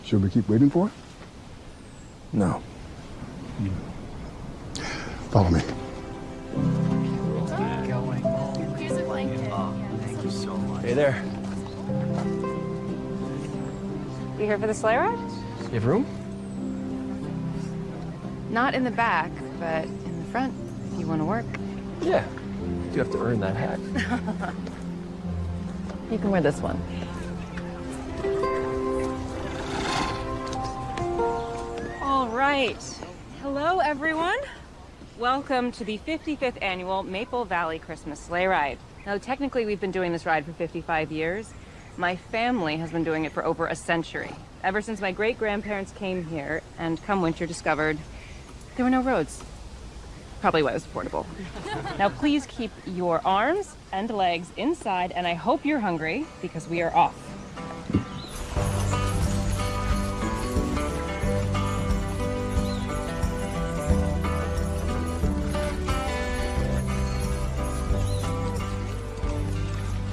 Should we keep waiting for it? No. Follow me. Hey there. You here for the sleigh ride? You have room? Not in the back, but in the front, if you want to work. Yeah. You have to earn that hat. You can wear this one. All right. Hello, everyone. Welcome to the 55th annual Maple Valley Christmas Sleigh Ride. Now, technically, we've been doing this ride for 55 years. My family has been doing it for over a century, ever since my great grandparents came here and come winter discovered there were no roads. Probably why it was affordable. now, please keep your arms and legs inside, and I hope you're hungry because we are off. You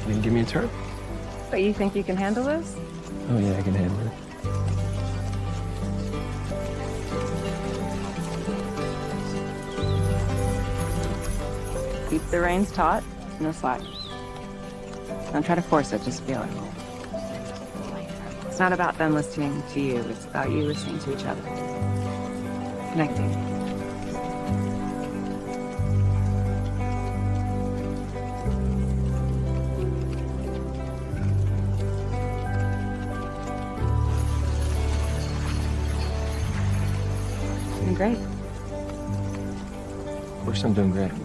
Can you give me a turn? But you think you can handle this? Oh yeah, I can handle it. The reins taut, no slack. Don't try to force it, just feel it. It's not about them listening to you, it's about you listening to each other. Connecting. Great. Of course I'm doing great.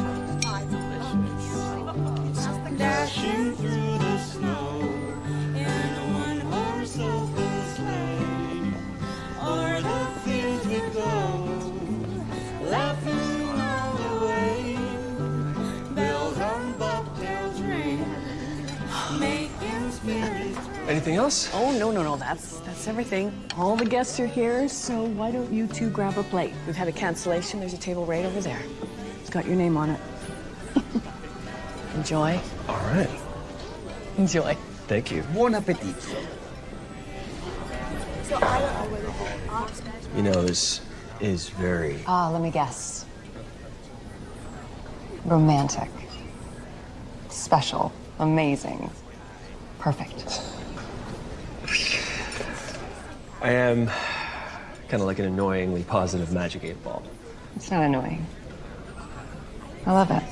Anything else? Oh, no, no, no, that's, that's everything. All the guests are here, so why don't you two grab a plate? We've had a cancellation, there's a table right over there. It's got your name on it. Enjoy. All right. Enjoy. Thank you. Bon appetit. You know, this is very Ah, let me guess. Romantic. Special. Amazing. Perfect. I am kind of like an annoyingly positive magic eight ball. It's not annoying. I love it.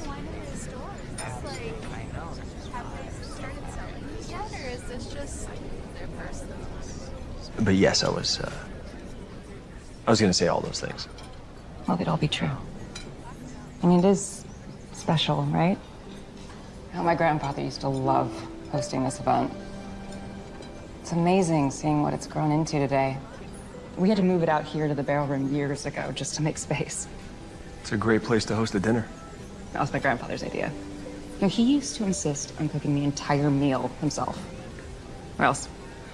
But yes, I was. Uh, I was going to say all those things. Well, they'd all be true. I mean, it is special, right? Oh, my grandfather used to love hosting this event. It's amazing seeing what it's grown into today. We had to move it out here to the barrel room years ago just to make space. It's a great place to host a dinner. That was my grandfather's idea. No, he used to insist on cooking the entire meal himself. Or else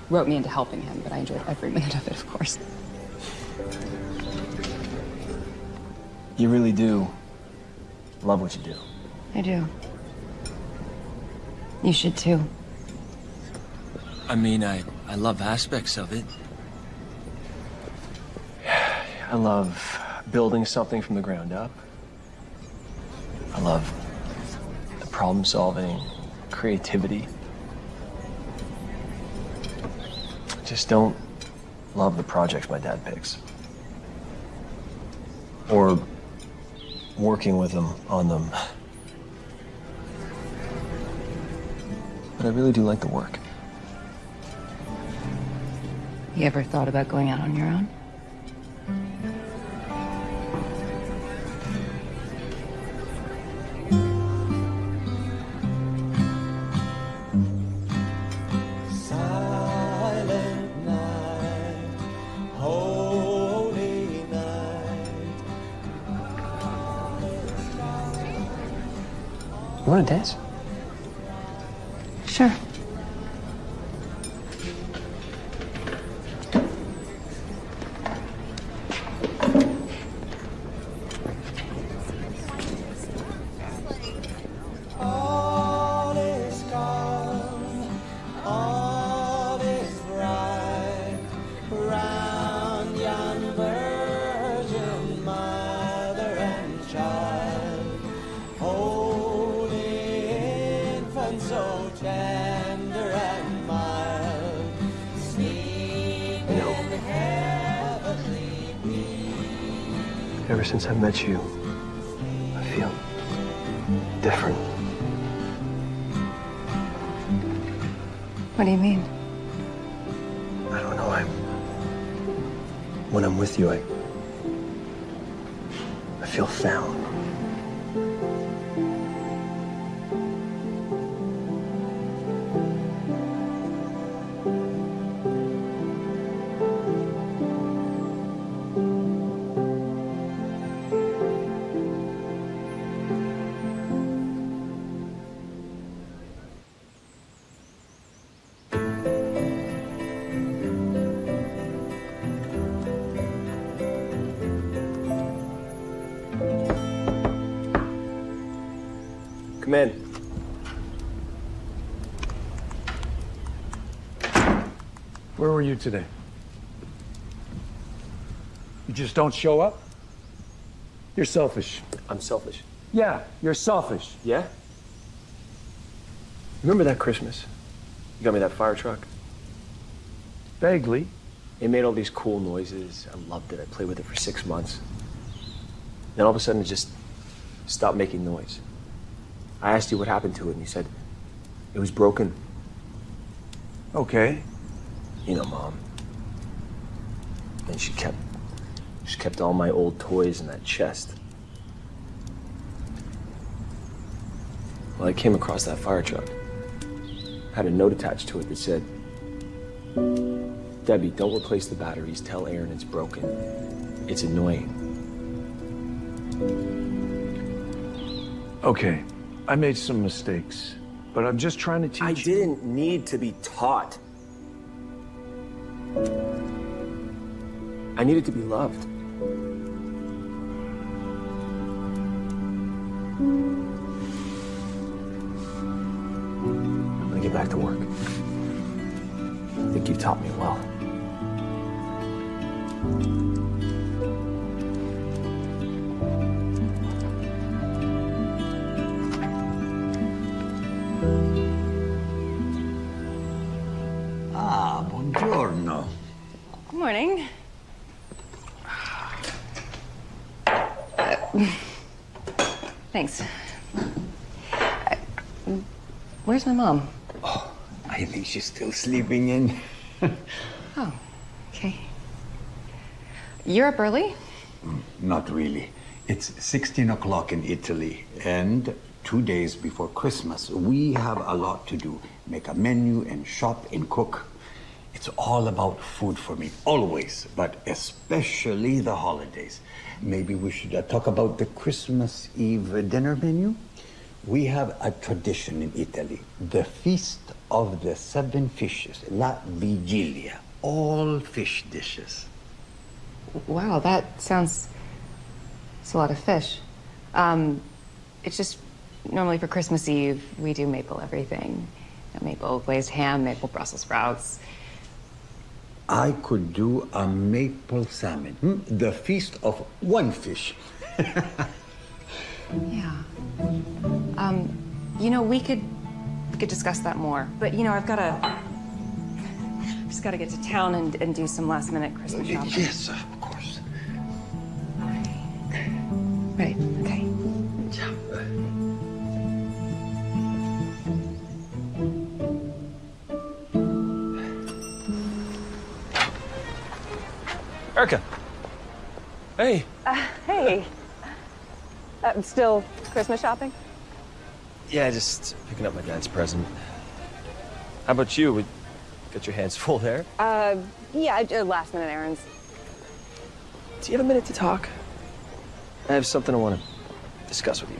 wrote me into helping him, but I enjoyed every minute of it, of course. You really do love what you do. I do. You should too. I mean, I, I love aspects of it. I love building something from the ground up. I love the problem solving, creativity. I just don't love the projects my dad picks. Or working with him on them. But I really do like the work. You ever thought about going out on your own? Silent night, holy night. You want to dance? Since I met you, I feel different. What do you mean? You today? You just don't show up? You're selfish. I'm selfish. Yeah, you're selfish. Yeah? Remember that Christmas? You got me that fire truck? Vaguely. It made all these cool noises. I loved it. I played with it for six months. Then all of a sudden it just stopped making noise. I asked you what happened to it, and you said it was broken. Okay. You know, Mom. And she kept she kept all my old toys in that chest. Well, I came across that fire truck. Had a note attached to it that said, Debbie, don't replace the batteries. Tell Aaron it's broken. It's annoying. Okay. I made some mistakes, but I'm just trying to teach I didn't need to be taught. Needed to be loved. I'm gonna get back to work. I think you've taught me well. Mom? I think she's still sleeping in. Oh, okay. You're up early? Not really. It's 16 o'clock in Italy, and two days before Christmas. We have a lot to do make a menu and shop and cook. It's all about food for me, always, but especially the holidays. Maybe we should uh, talk about the Christmas Eve dinner menu. We have a tradition in Italy the Feast of the Seven Fishes, La Vigilia, all fish dishes. Wow, that sounds. It's a lot of fish. Um, it's just normally for Christmas Eve, we do maple everything. You know, maple glazed ham, maple Brussels sprouts. I could do a maple salmon, hmm? the feast of one fish. Yeah. Um, you know, we could we could discuss that more. But you know, I've got to. I've just got to get to town and, and do some last minute Christmas shopping. Yes, of course. Right. Okay. Erica. Hey. Uh, hey. Uh, still Christmas shopping? Yeah, just picking up my dad's present. How about you? We got your hands full there. Uh, yeah, uh, last minute errands. Do you have a minute to talk? I have something I want to discuss with you.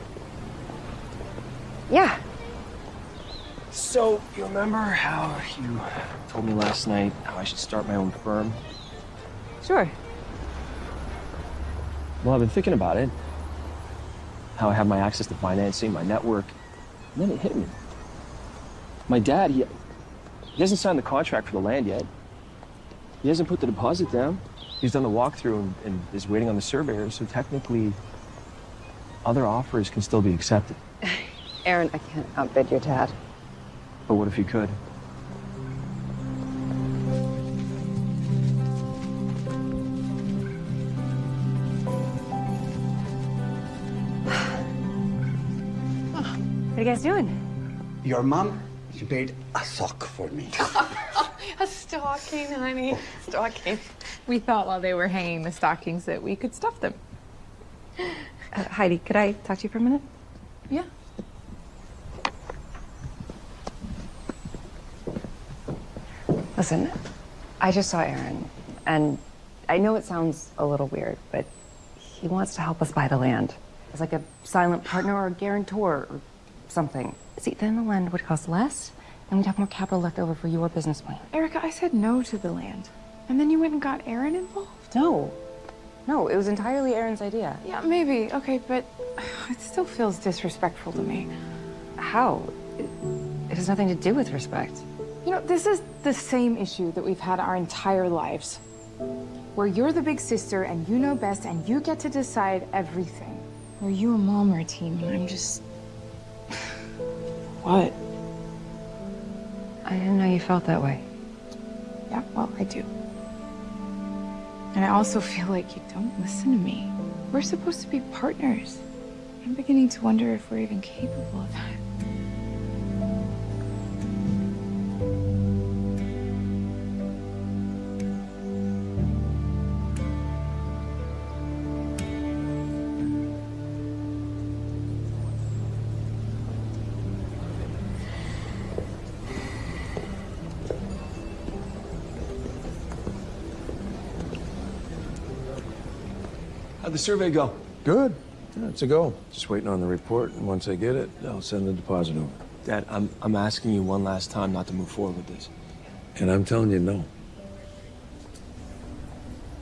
Yeah. So, you remember how you told me last night how I should start my own firm? Sure. Well, I've been thinking about it. How I have my access to financing, my network. And then it hit me. My dad, he, he hasn't signed the contract for the land yet. He hasn't put the deposit down. He's done the walkthrough and, and is waiting on the surveyor, so technically, other offers can still be accepted. Aaron, I can't outbid your dad. But what if you could? Guys doing? Your mom, she made a sock for me. A stocking, honey. Stocking. We thought while they were hanging the stockings that we could stuff them. Uh, Heidi, could I talk to you for a minute? Yeah. Listen, I just saw Aaron, and I know it sounds a little weird, but he wants to help us buy the land as like a silent partner or a guarantor or something. See, then the land would cost less, and we'd have more capital left over for your business plan. Erica, I said no to the land. And then you went and got Aaron involved? No. No, it was entirely Aaron's idea. Yeah, maybe. Okay, but it still feels disrespectful to me. How? It, it has nothing to do with respect. You know, this is the same issue that we've had our entire lives. Where you're the big sister and you know best and you get to decide everything. Where you and mom are a team and I'm just. What? I didn't know you felt that way. Yeah, well, I do. And I also feel like you don't listen to me. We're supposed to be partners. I'm beginning to wonder if we're even capable of that. The survey go? Good. Yeah, it's a go. Just waiting on the report, and once I get it, I'll send the deposit over. Dad, I'm, I'm asking you one last time not to move forward with this. And I'm telling you no.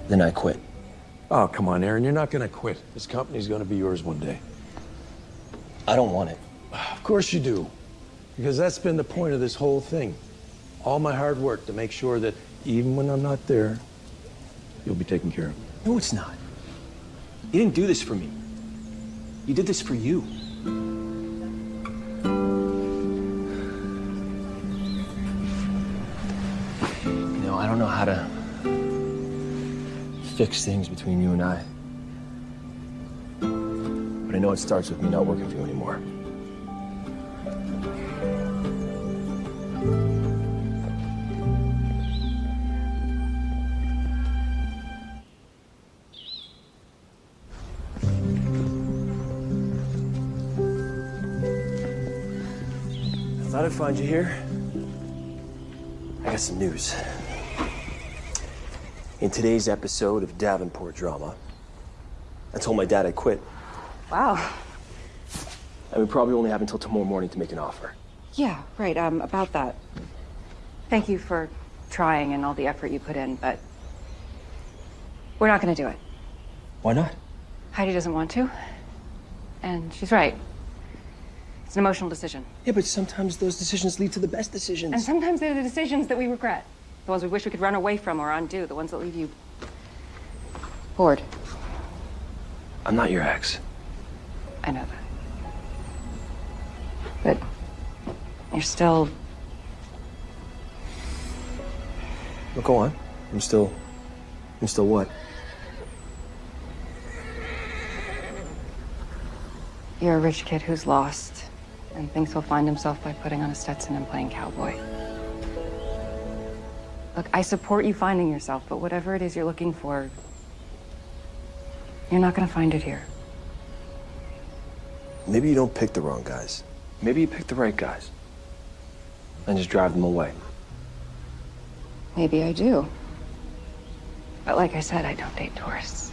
Then I quit. Oh, come on, Aaron. You're not going to quit. This company's going to be yours one day. I don't want it. Of course you do. Because that's been the point of this whole thing. All my hard work to make sure that even when I'm not there, you'll be taken care of. No, it's not. You didn't do this for me. You did this for you. You know, I don't know how to fix things between you and I. But I know it starts with me not working for you anymore. Thought I'd find you here. I got some news. In today's episode of Davenport Drama, I told my dad I quit. Wow. And we probably only have until tomorrow morning to make an offer. Yeah, right. Um, about that. Thank you for trying and all the effort you put in, but we're not going to do it. Why not? Heidi doesn't want to, and she's right. It's an emotional decision. Yeah, but sometimes those decisions lead to the best decisions. And sometimes they're the decisions that we regret. The ones we wish we could run away from or undo. The ones that leave you bored. I'm not your ex. I know that. But you're still. Well, go on. I'm still. I'm still what? You're a rich kid who's lost and thinks he'll find himself by putting on a Stetson and playing cowboy. Look, I support you finding yourself, but whatever it is you're looking for, you're not gonna find it here. Maybe you don't pick the wrong guys. Maybe you pick the right guys. And just drive them away. Maybe I do. But like I said, I don't date tourists.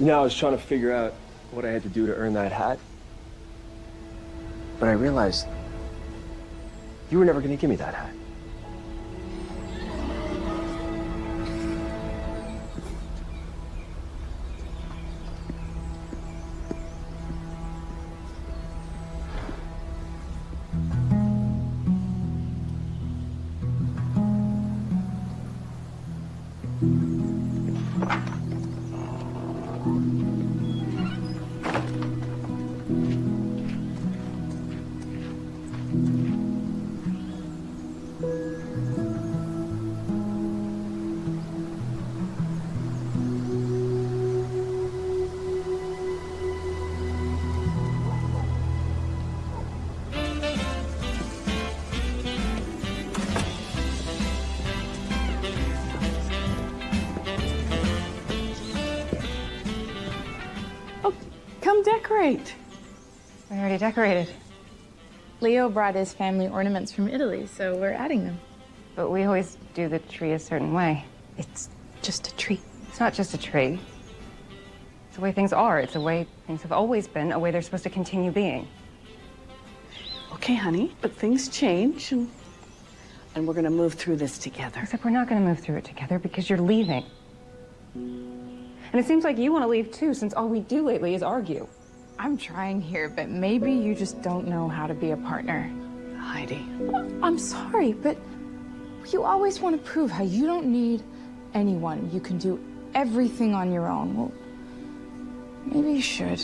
You know, I was trying to figure out what I had to do to earn that hat. But I realized you were never going to give me that hat. Leo brought his family ornaments from Italy, so we're adding them. But we always do the tree a certain way. It's just a tree. It's not just a tree. It's the way things are. It's the way things have always been, a way they're supposed to continue being. Okay, honey, but things change, and, and we're gonna move through this together. Except we're not going to move through it together because you're leaving. And it seems like you want to leave too, since all we do lately is argue. I'm trying here, but maybe you just don't know how to be a partner. Heidi. I'm sorry, but you always want to prove how you don't need anyone. You can do everything on your own. Well, maybe you should.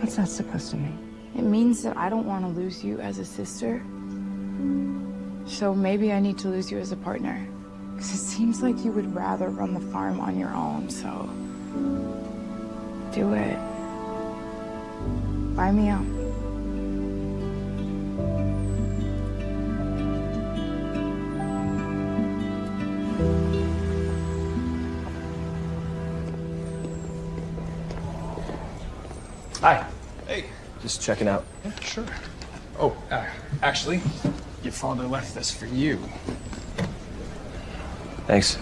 What's that supposed to mean? It means that I don't want to lose you as a sister. So maybe I need to lose you as a partner. Because it seems like you would rather run the farm on your own, so do it. Buy me out. Hi. Hey. Just checking out. Yeah, sure. Oh, uh, actually, your father left this for you. Thanks.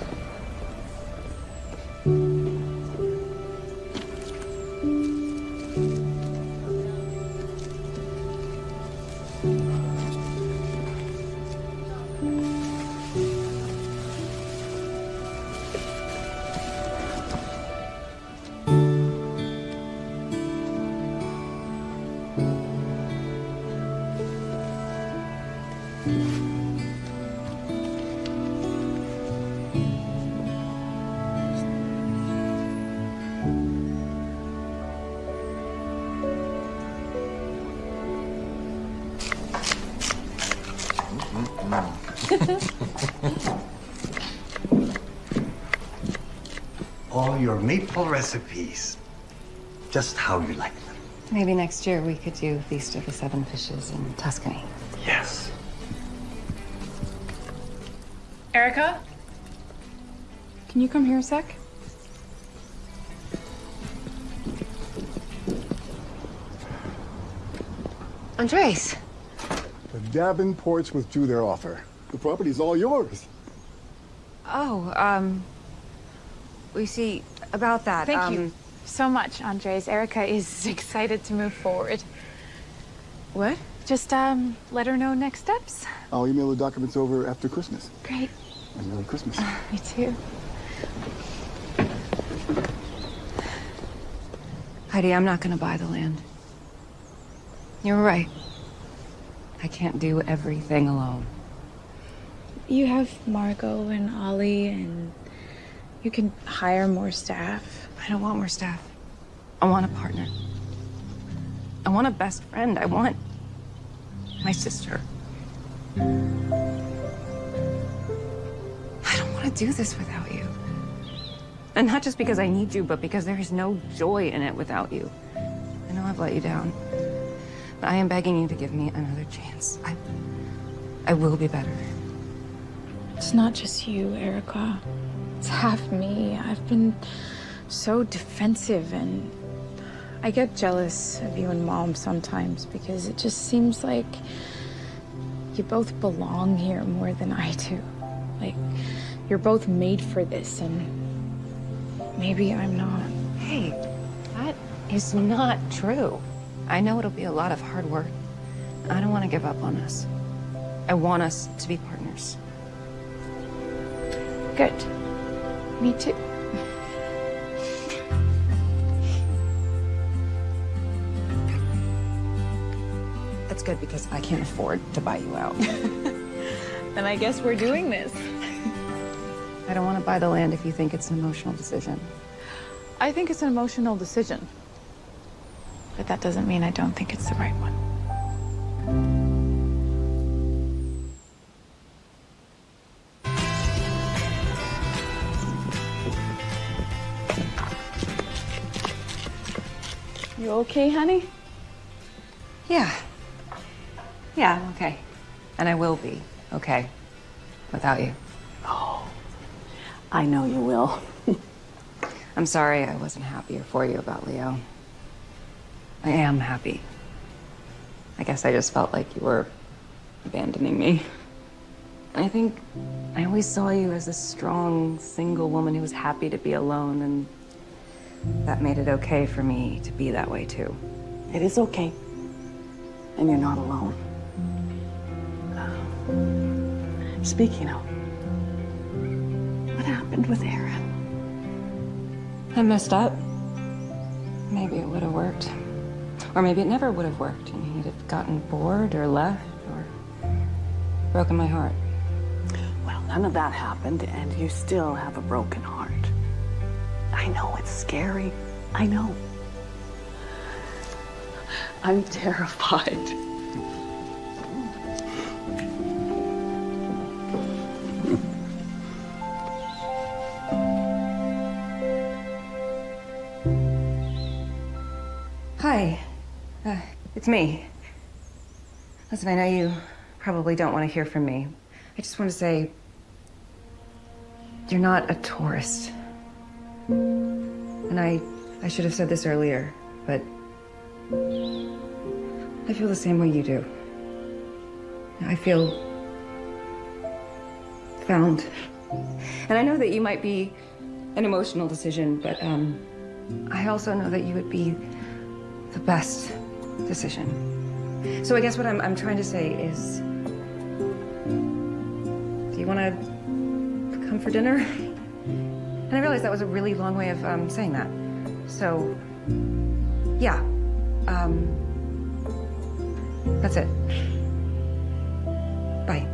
Maple recipes. Just how you like them. Maybe next year we could do Feast of the Seven Fishes in Tuscany. Yes. Erica? Can you come here a sec? Andres. The Davenports withdrew their offer. The property's all yours. Oh, um, we see about that. Thank um, you so much, Andres. Erica is excited to move forward. What? Just um, let her know next steps. I'll email the documents over after Christmas. Great. And Merry Christmas. Me too. Heidi, I'm not going to buy the land. You're right. I can't do everything alone. You have Margot and Ollie, and you can hire more staff. I don't want more staff. I want a partner. I want a best friend. I want my sister. I don't want to do this without you. And not just because I need you, but because there is no joy in it without you. I know I've let you down. But I am begging you to give me another chance. I, I will be better. It's not just you, Erica. It's half me. I've been so defensive and I get jealous of you and mom sometimes because it just seems like you both belong here more than I do. Like you're both made for this and maybe I'm not. Hey, that is not true. I know it'll be a lot of hard work. I don't want to give up on us. I want us to be partners. Good. Me too. That's good because I can't afford to buy you out. Then I guess we're doing this. I don't want to buy the land if you think it's an emotional decision. I think it's an emotional decision. But that doesn't mean I don't think it's the right one. You okay, honey? Yeah. Yeah, I'm okay. And I will be okay without you. Oh, I know you will. I'm sorry I wasn't happier for you about Leo. I am happy. I guess I just felt like you were abandoning me. I think I always saw you as a strong, single woman who was happy to be alone, and that made it okay for me to be that way too. It is okay. And you're not alone. Uh, Speaking of, what happened with Aaron? I messed up. Maybe it would have worked. Or maybe it never would have worked, and he'd have gotten bored or left or broken my heart. Well, none of that happened, and you still have a broken heart. I know it's scary. I know. I'm terrified. Hi. Uh, it's me. Listen, I know you probably don't want to hear from me. I just want to say you're not a tourist. And I I should have said this earlier, but I feel the same way you do. I feel found. And I know that you might be an emotional decision, but um, I also know that you would be the best decision. So I guess what I'm, I'm trying to say is, do you want to come for dinner? And I realized that was a really long way of um, saying that. So, yeah, um, that's it. Bye.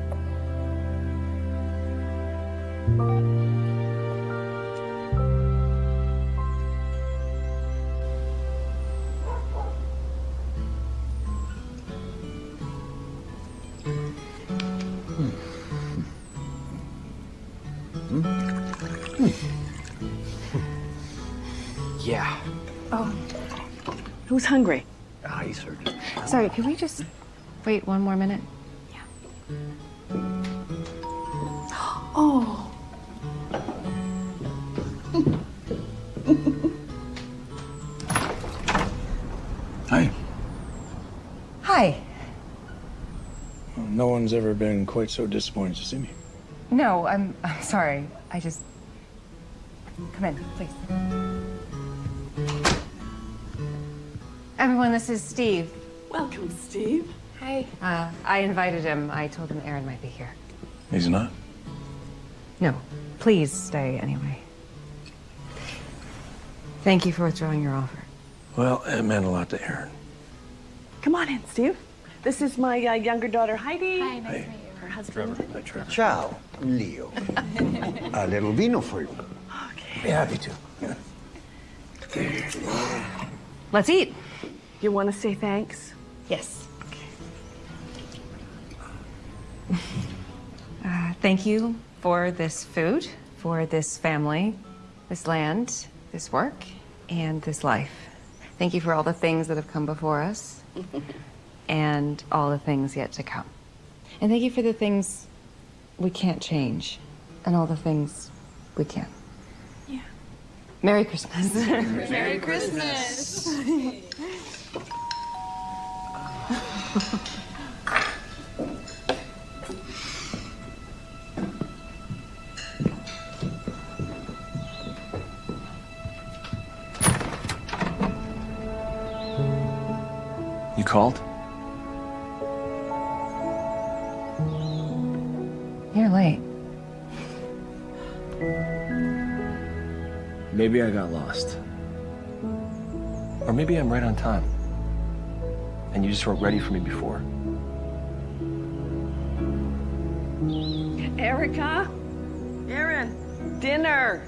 Who's hungry? Ah, he's heard. Sorry, can we just wait one more minute? Yeah. Oh. Hi. Hi. No one's ever been quite so disappointed to see me. No, I'm, I'm sorry. I just. Come in, please. Everyone, this is Steve. Welcome, Steve. Hi. Uh, I invited him. I told him Aaron might be here. He's not. No, please stay anyway. Thank you for withdrawing your offer. Well, it meant a lot to Aaron. Come on in, Steve. This is my uh, younger daughter, Heidi. Hi, nice to meet you. Her husband. Hi, Trevor. Ciao, Leo. a little vino for you. Okay. Be happy to. Let's eat. You want to say thanks? Yes. Uh, thank you for this food, for this family, this land, this work, and this life. Thank you for all the things that have come before us and all the things yet to come. And thank you for the things we can't change and all the things we can. Yeah. Merry Christmas. Merry Christmas. You called? You're late. Maybe I got lost. Or maybe I'm right on time. And you just weren't ready for me before. Erica? Aaron, dinner.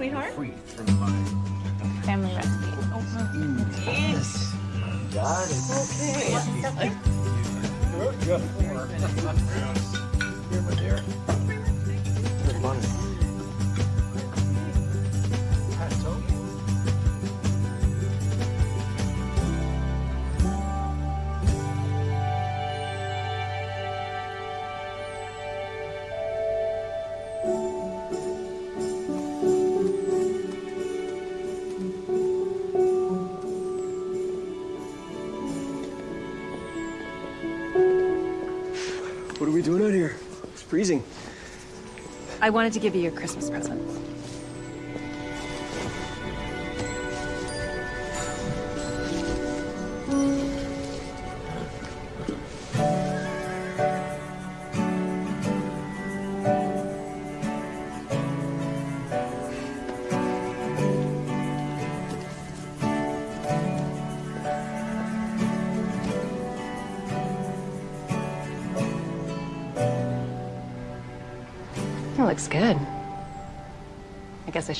Sweetheart? We doing out here? It's freezing. I wanted to give you your Christmas present.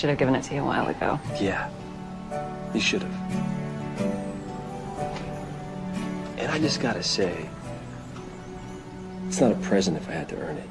Should have given it to you a while ago. Yeah, you should have. And I just gotta say, it's not a present if I had to earn it.